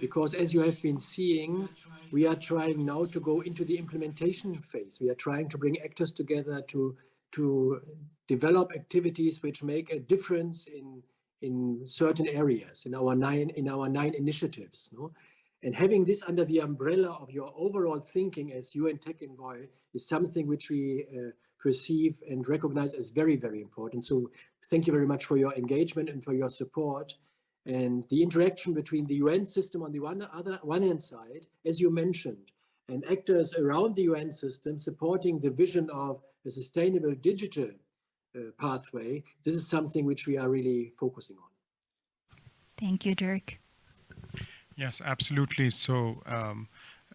Because as you have been seeing, we are trying now to go into the implementation phase. We are trying to bring actors together to, to develop activities which make a difference in, in certain areas, in our nine, in our nine initiatives. No? And having this under the umbrella of your overall thinking as UN Tech Envoy is something which we uh, perceive and recognize as very, very important. So thank you very much for your engagement and for your support. And the interaction between the UN system on the one other one hand side, as you mentioned, and actors around the UN system supporting the vision of a sustainable digital uh, pathway, this is something which we are really focusing on. Thank you, Dirk. Yes, absolutely. So um,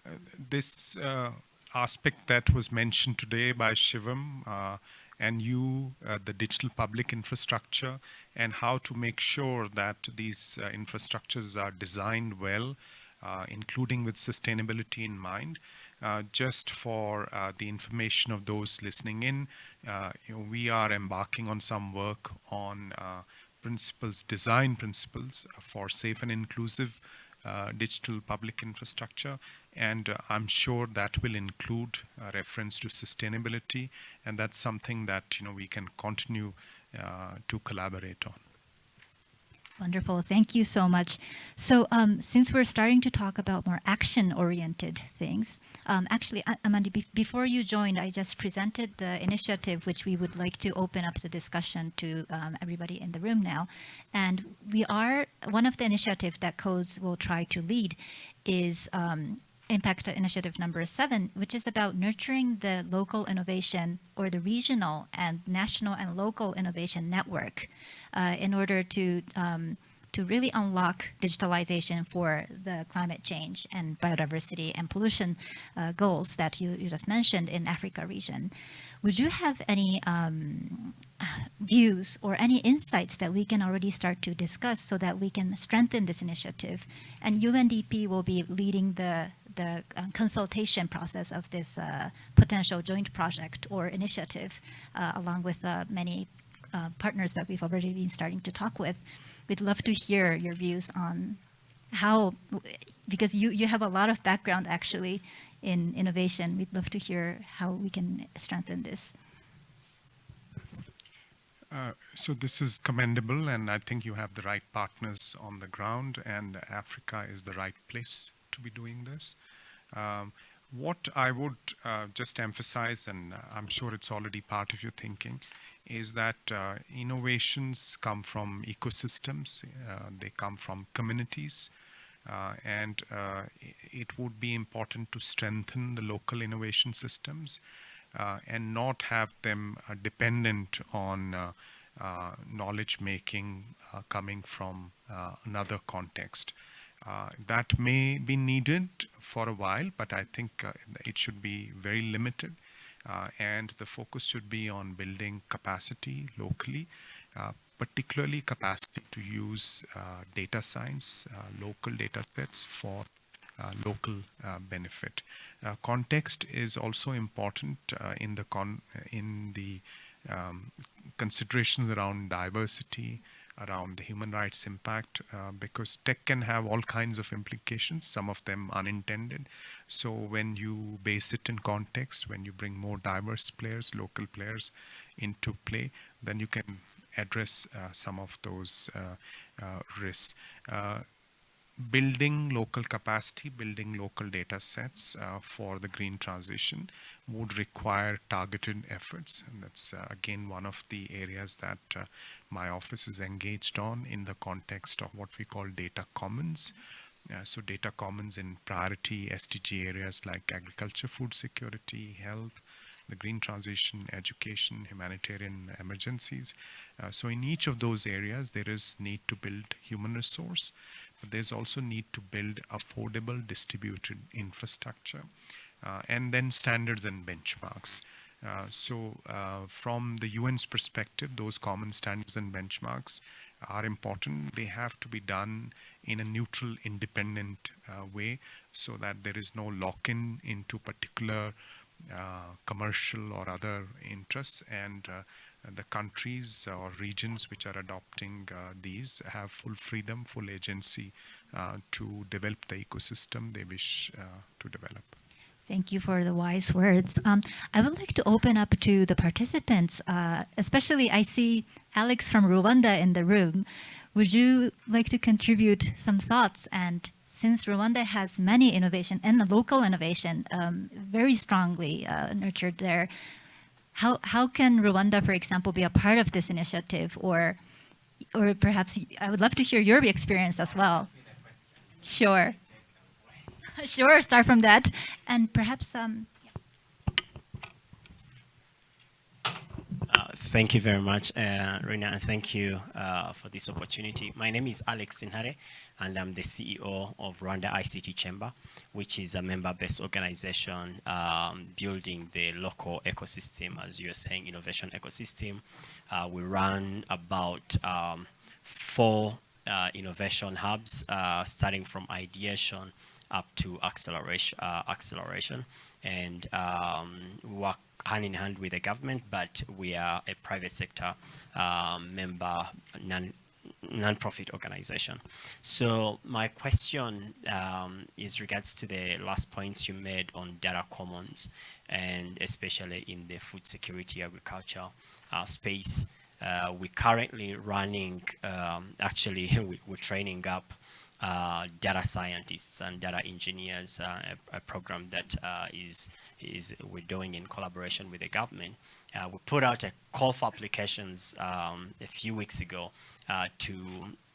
uh, this uh, aspect that was mentioned today by Shivam uh, and you, uh, the digital public infrastructure, and how to make sure that these uh, infrastructures are designed well, uh, including with sustainability in mind. Uh, just for uh, the information of those listening in, you know, we are embarking on some work on principles, design principles for safe and inclusive digital public infrastructure. And uh, I'm sure that will include a reference to sustainability. And that's something that, you know, we can continue uh, to collaborate on. Wonderful. Thank you so much. So um, since we're starting to talk about more action-oriented things, um, actually, A- Amanda, be- before you joined, I just presented the initiative which we would like to open up the discussion to um, everybody in the room now. And we are, one of the initiatives that CODES will try to lead is um, Impact Initiative number seven, which is about nurturing the local innovation or the regional and national and local innovation network uh, in order to um, to really unlock digitalization for the climate change and biodiversity and pollution uh, goals that you, you just mentioned in Africa region. Would you have any um, views or any insights that we can already start to discuss so that we can strengthen this initiative? And UNDP will be leading the the uh, consultation process of this uh, potential joint project or initiative, uh, along with uh, many uh, partners that we've already been starting to talk with. We'd love to hear your views on how, because you, you have a lot of background actually in innovation. We'd love to hear how we can strengthen this. Uh, so this is commendable, and I think you have the right partners on the ground, and Africa is the right place to be doing this. Um, what I would uh, just emphasize, and I'm sure it's already part of your thinking, is that uh, innovations come from ecosystems, uh, they come from communities, uh, and uh, it would be important to strengthen the local innovation systems uh, and not have them dependent on knowledge making coming from another context. Uh, that may be needed for a while, but I think uh, it should be very limited. Uh, and the focus should be on building capacity locally, uh, particularly capacity to use uh, data science, uh, local data sets for local benefit. context is also important in the con in the um, considerations around diversity, around the human rights impact uh, because tech can have all kinds of implications, some of them unintended. So when you base it in context, when you bring more diverse players, local players into play, then you can address uh, some of those uh, uh risks. Building local capacity, building local data sets uh, for the green transition would require targeted efforts. And that's uh, again one of the areas that uh, my office is engaged on in the context of what we call data commons. Uh, so data commons in priority SDG areas like agriculture, food security, health, the green transition, education, humanitarian emergencies. Uh, so in each of those areas, there is need to build human resource, but there's also need to build affordable distributed infrastructure uh, and then standards and benchmarks. Uh, so uh, from the UN's perspective, those common standards and benchmarks are important. They have to be done in a neutral, independent uh, way so that there is no lock-in into particular uh, commercial or other interests and uh, the countries or regions which are adopting uh, these have full freedom, full agency to develop the ecosystem they wish to develop. Thank you for the wise words. Um, I would like to open up to the participants, uh, especially I see Alex from Rwanda in the room. Would you like to contribute some thoughts? And since Rwanda has many innovation and local innovation um, very strongly uh, nurtured there, how, how can Rwanda, for example, be a part of this initiative? Or, or perhaps I would love to hear your experience as well. Sure. sure, start from that. And perhaps um, uh, Thank you very much, uh, and thank you uh, for this opportunity. My name is Alex Ntale, and I'm the CEO of Rwanda ICT Chamber, which is a member-based organization um, building the local ecosystem, as you are saying, innovation ecosystem. Uh, we run about um, four uh, innovation hubs, uh, starting from ideation up to acceleration, uh, acceleration, and um, work hand in hand with the government, but we are a private sector um, member, non non-profit organization. So my question um, is regards to the last points you made on data commons and especially in the food security agriculture uh, space. Uh, we're currently running, um, actually we, we're training up uh, data scientists and data engineers, uh, a, a, program that uh, is is we're doing in collaboration with the government. Uh, we put out a call for applications um, a few weeks ago uh, to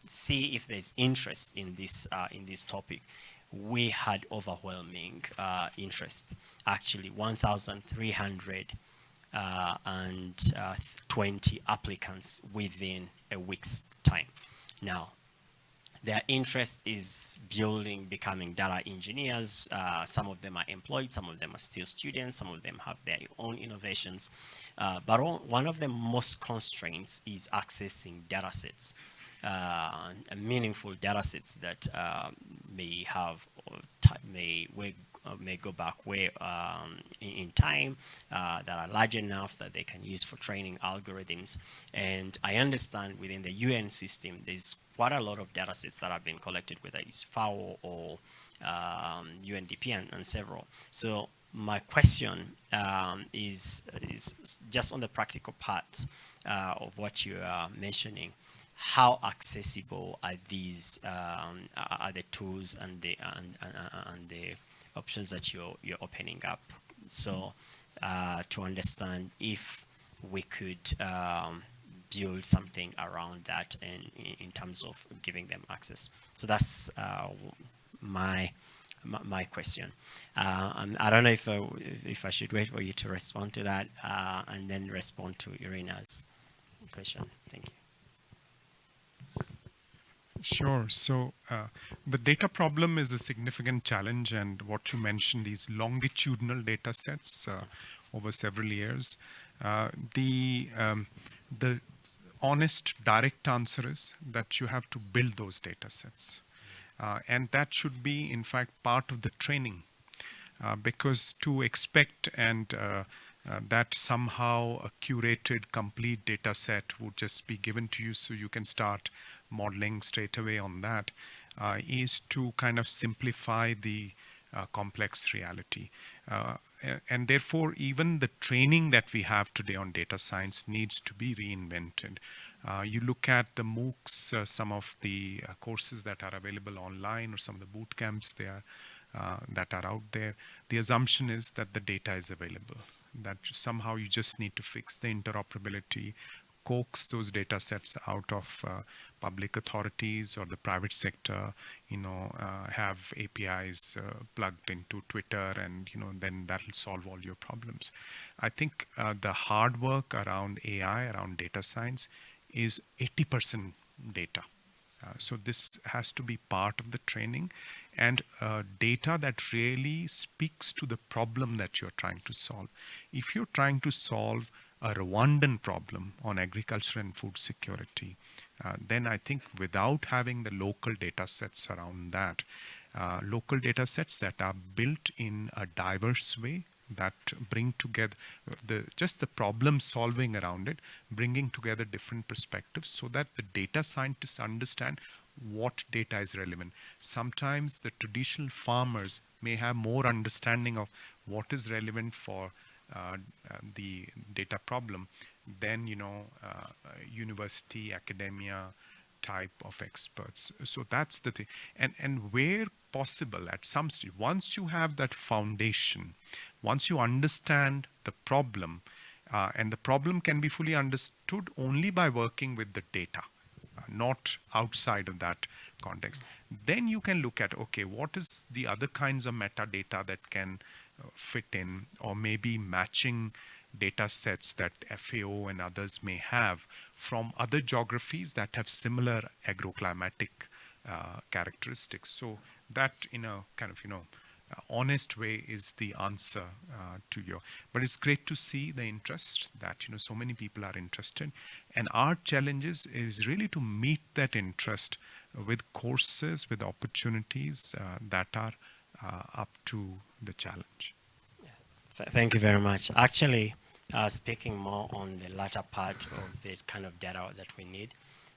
see if there's interest in this uh, in this topic. We had overwhelming uh, interest, actually 1,320 uh, and uh, 20 applicants within a week's time. Now, their interest is building, becoming data engineers. Uh, some of them are employed, some of them are still students, some of them have their own innovations. Uh, but all, one of the most constraints is accessing data sets, uh, meaningful data sets that uh, may have, may, uh, may go back way um, in, in, time uh, that are large enough that they can use for training algorithms. And I understand within the UN system, there's quite a lot of data sets that have been collected, whether it's FAO or um, UNDP and, and, several. So my question um, is, is just on the practical part uh, of what you are mentioning. How accessible are these um, are the tools and the and, and, and, the options that you're you're opening up? So uh, to understand if we could um, build something around that in, in terms of giving them access. So that's uh, my, my question. Uh, I don't know if I, if I should wait for you to respond to that uh, and then respond to Irina's question. Thank you. Sure. So uh, the data problem is a significant challenge, and what you mentioned, these longitudinal data sets uh, over several years, uh, the um, the honest, direct answer is that you have to build those data sets. Uh, and that should be, in fact, part of the training. Uh, because to expect and uh, uh that somehow a curated, complete data set would just be given to you so you can start modeling straight away on that, uh, is to kind of simplify the uh, complex reality and therefore even the training that we have today on data science needs to be reinvented. Uh, you look at the MOOCs, uh, some of the uh, courses that are available online or some of the boot camps there uh, that are out there. The assumption is that the data is available, that somehow you just need to fix the interoperability, coax those data sets out of uh, public authorities or the private sector, you know, uh, have APIs uh, plugged into Twitter and, you know, then that'll solve all your problems. I think uh, the hard work around AI, around data science is 80% data. Uh, so this has to be part of the training and uh, data that really speaks to the problem that you're trying to solve. If you're trying to solve a Rwandan problem on agriculture and food security, uh, then I think without having the local data sets around that, uh, local data sets that are built in a diverse way that bring together the just the problem solving around it, bringing together different perspectives so that the data scientists understand what data is relevant. Sometimes the traditional farmers may have more understanding of what is relevant for uh, uh, the data problem than you know uh, university academia type of experts. So that's the thing. And and where possible at some stage once you have that foundation once you understand the problem uh, and the problem can be fully understood only by working with the data uh, not outside of that context then you can look at okay what is the other kinds of metadata that can fit in or maybe matching data sets that FAO and others may have from other geographies that have similar agroclimatic uh, characteristics. So that in a kind of, you know, uh, honest way is the answer uh, to your, but it's great to see the interest that, you know, so many people are interested. And our challenges is really to meet that interest with courses, with opportunities uh, that are uh, up to the challenge. Thank you very much. Actually, uh, speaking more on the latter part of the kind of data that we need,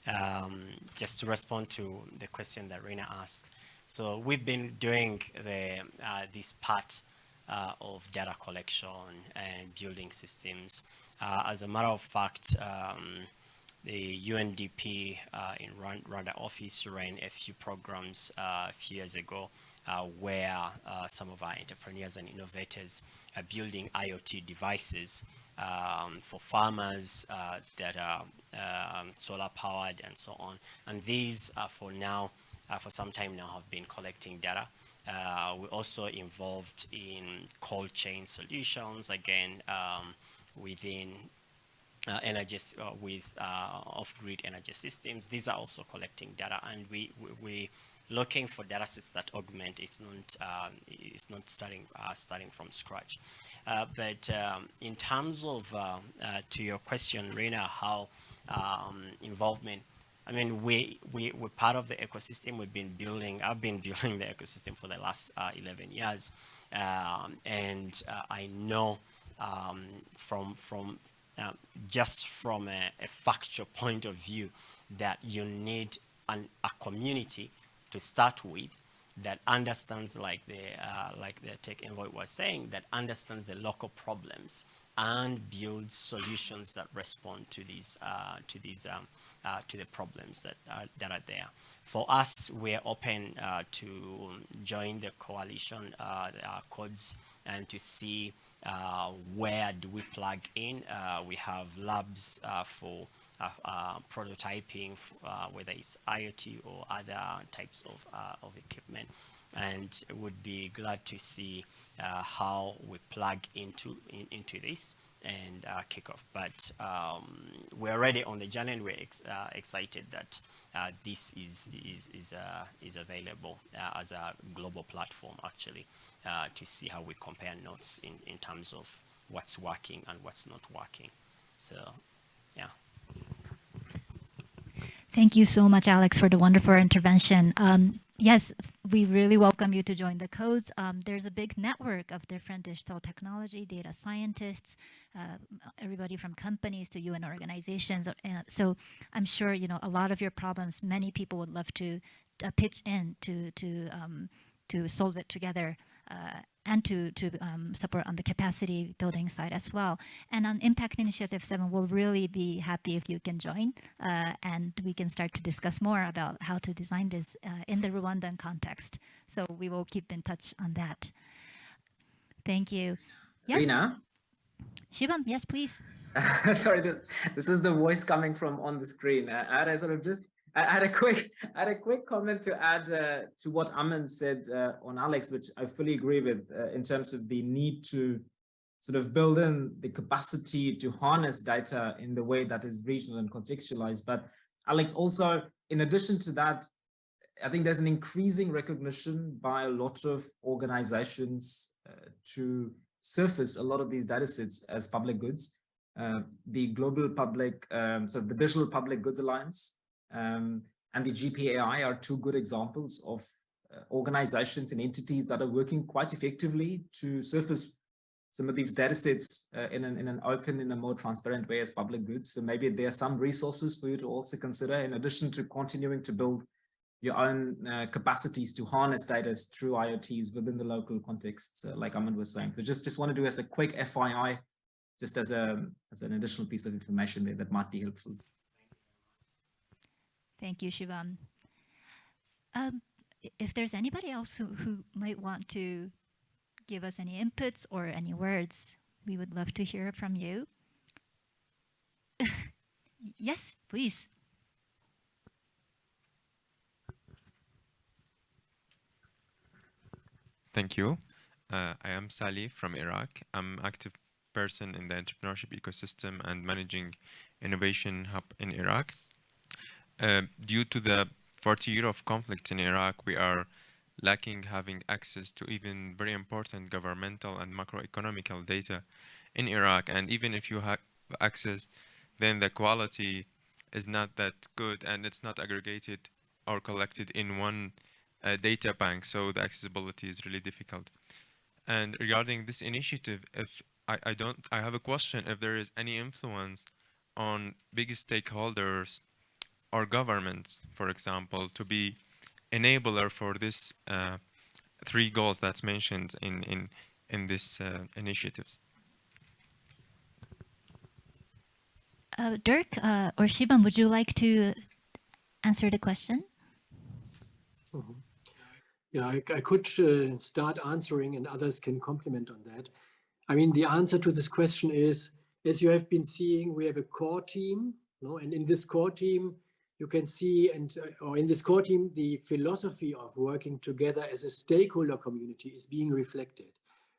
um, just to respond to the question that Reina asked. So we've been doing the uh, this part uh, of data collection and building systems. Uh, as a matter of fact, um, the UNDP uh, in Rwan- Rwanda office ran a few programs uh, a few years ago uh, where uh, some of our entrepreneurs and innovators are building IoT devices um, for farmers uh, that are um, solar powered and so on. And these are for now, uh, for some time now, have been collecting data. Uh, we're also involved in cold chain solutions, again, um, within uh, energy uh, with uh, off-grid energy systems. These are also collecting data, and we we, we looking for data sets that augment. It's not um, it's not starting uh, starting from scratch. Uh, but um, in terms of uh, uh, to your question, Reina, how um, involvement. I mean, we, we, we're part of the ecosystem. We've been building, I've been building the ecosystem for the last uh, 11 years. Um, and uh, I know um, from, from just from a, a factual point of view that you need an, a community to start with that understands like the uh, like the tech envoy was saying that understands the local problems and builds solutions that respond to these uh, to these um, uh, to the problems that are, that are there. For us, we're open uh, to join the coalition uh, uh, CODES and to see where do we plug in. We have labs for prototyping, uh, whether it's IoT or other types of, uh, of equipment. And would be glad to see uh, how we plug into, in, into this and uh, kick off. But um, we're already on the journey and we're ex- uh, excited that uh, this is, is, is, uh, is available uh, as a global platform actually uh, to see how we compare notes in, in terms of what's working and what's not working. So, yeah. Thank you so much, Alex, for the wonderful intervention. Um, yes, we really welcome you to join the CODES. Um, there's a big network of different digital technology, data scientists, uh, everybody from companies to UN organizations. Uh, so I'm sure you know a lot of your problems. Many people would love to uh, pitch in to to um, to solve it together. Uh, and to, to um, support on the capacity building side as well. And on Impact Initiative 7, we'll really be happy if you can join uh, and we can start to discuss more about how to design this uh, in the Rwandan context. So we will keep in touch on that. Thank you. Yes, Reina? Shivam, yes, please. Sorry, this, this is the voice coming from on the screen. Uh, I sort of just, I had a quick, I had a quick comment to add uh, to what Aman said uh, on Alex, which I fully agree with uh, in terms of the need to sort of build in the capacity to harness data in the way that is regional and contextualized. But Alex, also, in addition to that, I think there's an increasing recognition by a lot of organizations uh, to surface a lot of these data sets as public goods. Uh, the Global Public, um, so the Digital Public Goods Alliance um, and the GPAI are two good examples of uh, organizations and entities that are working quite effectively to surface some of these data sets uh, in, an, in an open, in a more transparent way as public goods. So maybe there are some resources for you to also consider in addition to continuing to build your own uh, capacities to harness data through IoTs within the local context, uh, like Ahmed was saying. So just, just want to do as a quick FYI, just as, a, as an additional piece of information there that might be helpful. Thank you, Shivam. Um, if there's anybody else who, who might want to give us any inputs or any words, we would love to hear from you. yes, please. Thank you. Uh, I am Sali from Iraq. I'm active person in the entrepreneurship ecosystem and managing innovation hub in Iraq. Uh, due to the 40 year of conflict in Iraq, we are lacking having access to even very important governmental and macroeconomical data in Iraq. And even if you have access, then the quality is not that good and it's not aggregated or collected in one uh, data bank. So the accessibility is really difficult. And regarding this initiative, if I, I don't, I have a question if there is any influence on big stakeholders or governments, for example, to be enabler for this uh, three goals that's mentioned in in in this uh, initiatives. Uh, Dirk uh, or Shivam, would you like to answer the question? Mhm. Yeah, I, I could uh, start answering and others can complement on that. I mean, the answer to this question is, as you have been seeing, we have a core team, no? and in this core team, you can see, and uh, or in this core team, the philosophy of working together as a stakeholder community is being reflected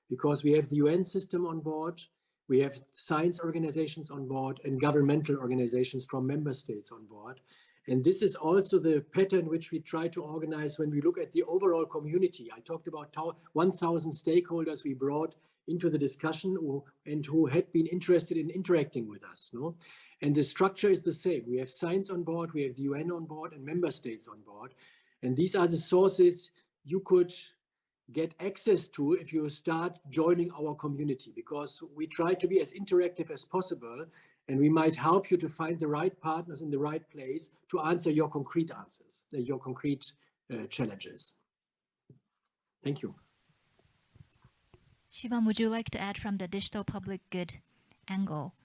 because we have the UN system on board, we have science organizations on board and governmental organizations from member states on board. And this is also the pattern which we try to organize when we look at the overall community. I talked about 1,000 stakeholders we brought into the discussion and who had been interested in interacting with us. No? And the structure is the same. We have science on board, we have the UN on board and member states on board. And these are the sources you could get access to if you start joining our community because we try to be as interactive as possible and we might help you to find the right partners in the right place to answer your concrete answers, uh, your concrete uh, challenges. Thank you. Shivam, would you like to add from the digital public good angle?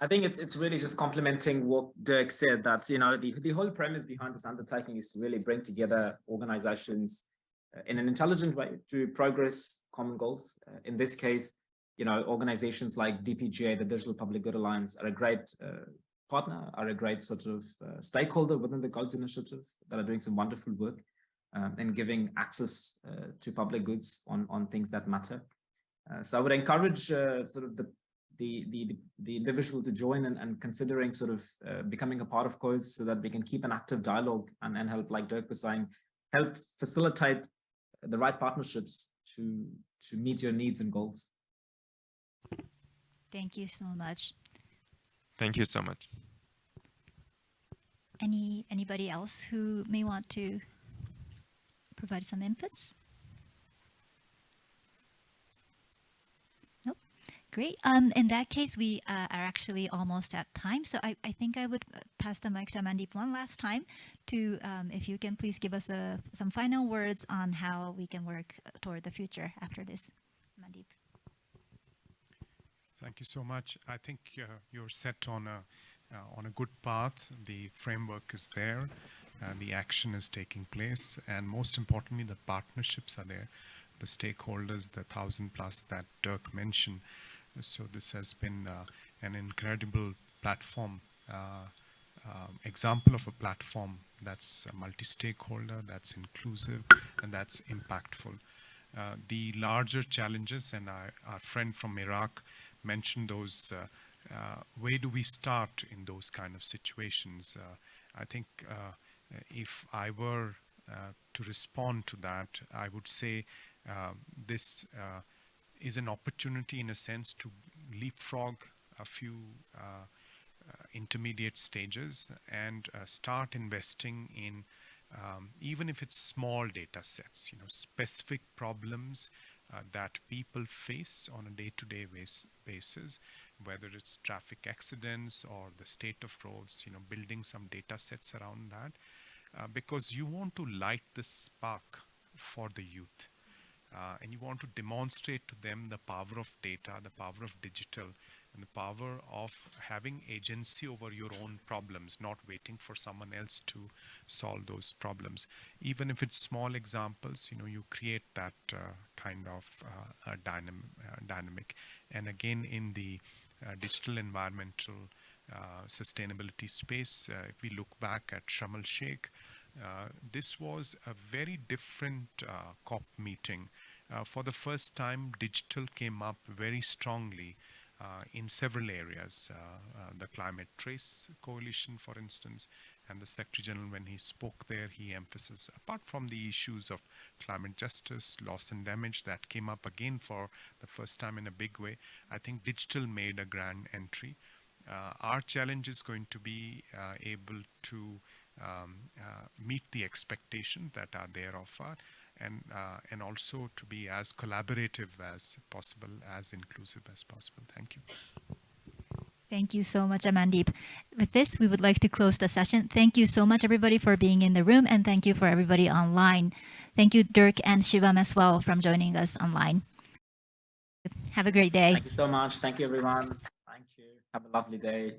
I think it's, it's really just complementing what Dirk said that, you know, the, the whole premise behind this undertaking is to really bring together organizations uh, in an intelligent way to progress common goals. Uh, in this case, you know, organizations like DPGA, the Digital Public Good Alliance, are a great uh, partner, are a great sort of uh, stakeholder within the Goals Initiative that are doing some wonderful work um, and giving access uh, to public goods on, on things that matter. Uh, so I would encourage sort of the, the, the, the individual to join and, and considering sort of uh, becoming a part of CODES so that we can keep an active dialogue and, and help, like Dirk was saying, help facilitate the right partnerships to, to meet your needs and goals. Thank you so much. Thank you so much. Any anybody else who may want to provide some inputs? Great. Um, in that case, we uh, are actually almost at time. So I, I think I would pass the mic to Mandeep one last time to, um, if you can please give us a, some final words on how we can work toward the future after this. Mandeep. Thank you so much. I think uh, you're set on a uh, on a good path. The framework is there, uh, the action is taking place, and most importantly, the partnerships are there, the stakeholders, the thousand plus that Dirk mentioned. So this has been uh, an incredible platform, uh, um, example of a platform that's multi-stakeholder, that's inclusive, and that's impactful. Uh, the larger challenges, and our, our friend from Iraq mentioned those, uh, uh, where do we start in those kind of situations? Uh, I think if I were to respond to that, I would say this is an opportunity in a sense to leapfrog a few uh, uh, intermediate stages and uh, start investing in um, even if it's small data sets, you know, specific problems uh, that people face on a day-to-day -day basis, whether it's traffic accidents or the state of roads, you know, building some data sets around that, because you want to light the spark for the youth. Uh, and you want to demonstrate to them the power of data, the power of digital, and the power of having agency over your own problems, not waiting for someone else to solve those problems. Even if it's small examples, you know, you create that uh, kind of uh, dynam uh, dynamic. And again, in the uh, digital environmental uh, sustainability space, uh, if we look back at Sharm el-Sheikh, this was a very different COP meeting uh, for the first time, digital came up very strongly uh, in several areas. Uh, uh, the Climate Trace Coalition, for instance, and the Secretary General, when he spoke there, he emphasized, apart from the issues of climate justice, loss and damage that came up again for the first time in a big way, I think digital made a grand entry. Uh, our challenge is going to be able to um, uh, meet the expectations that are there of us and uh, and also to be as collaborative as possible, as inclusive as possible. Thank you. Thank you so much, Amandeep. With this, we would like to close the session. Thank you so much, everybody, for being in the room, and thank you for everybody online. Thank you, Dirk and Shivam as well, from joining us online. Have a great day. Thank you so much. Thank you, everyone. Thank you. Have a lovely day.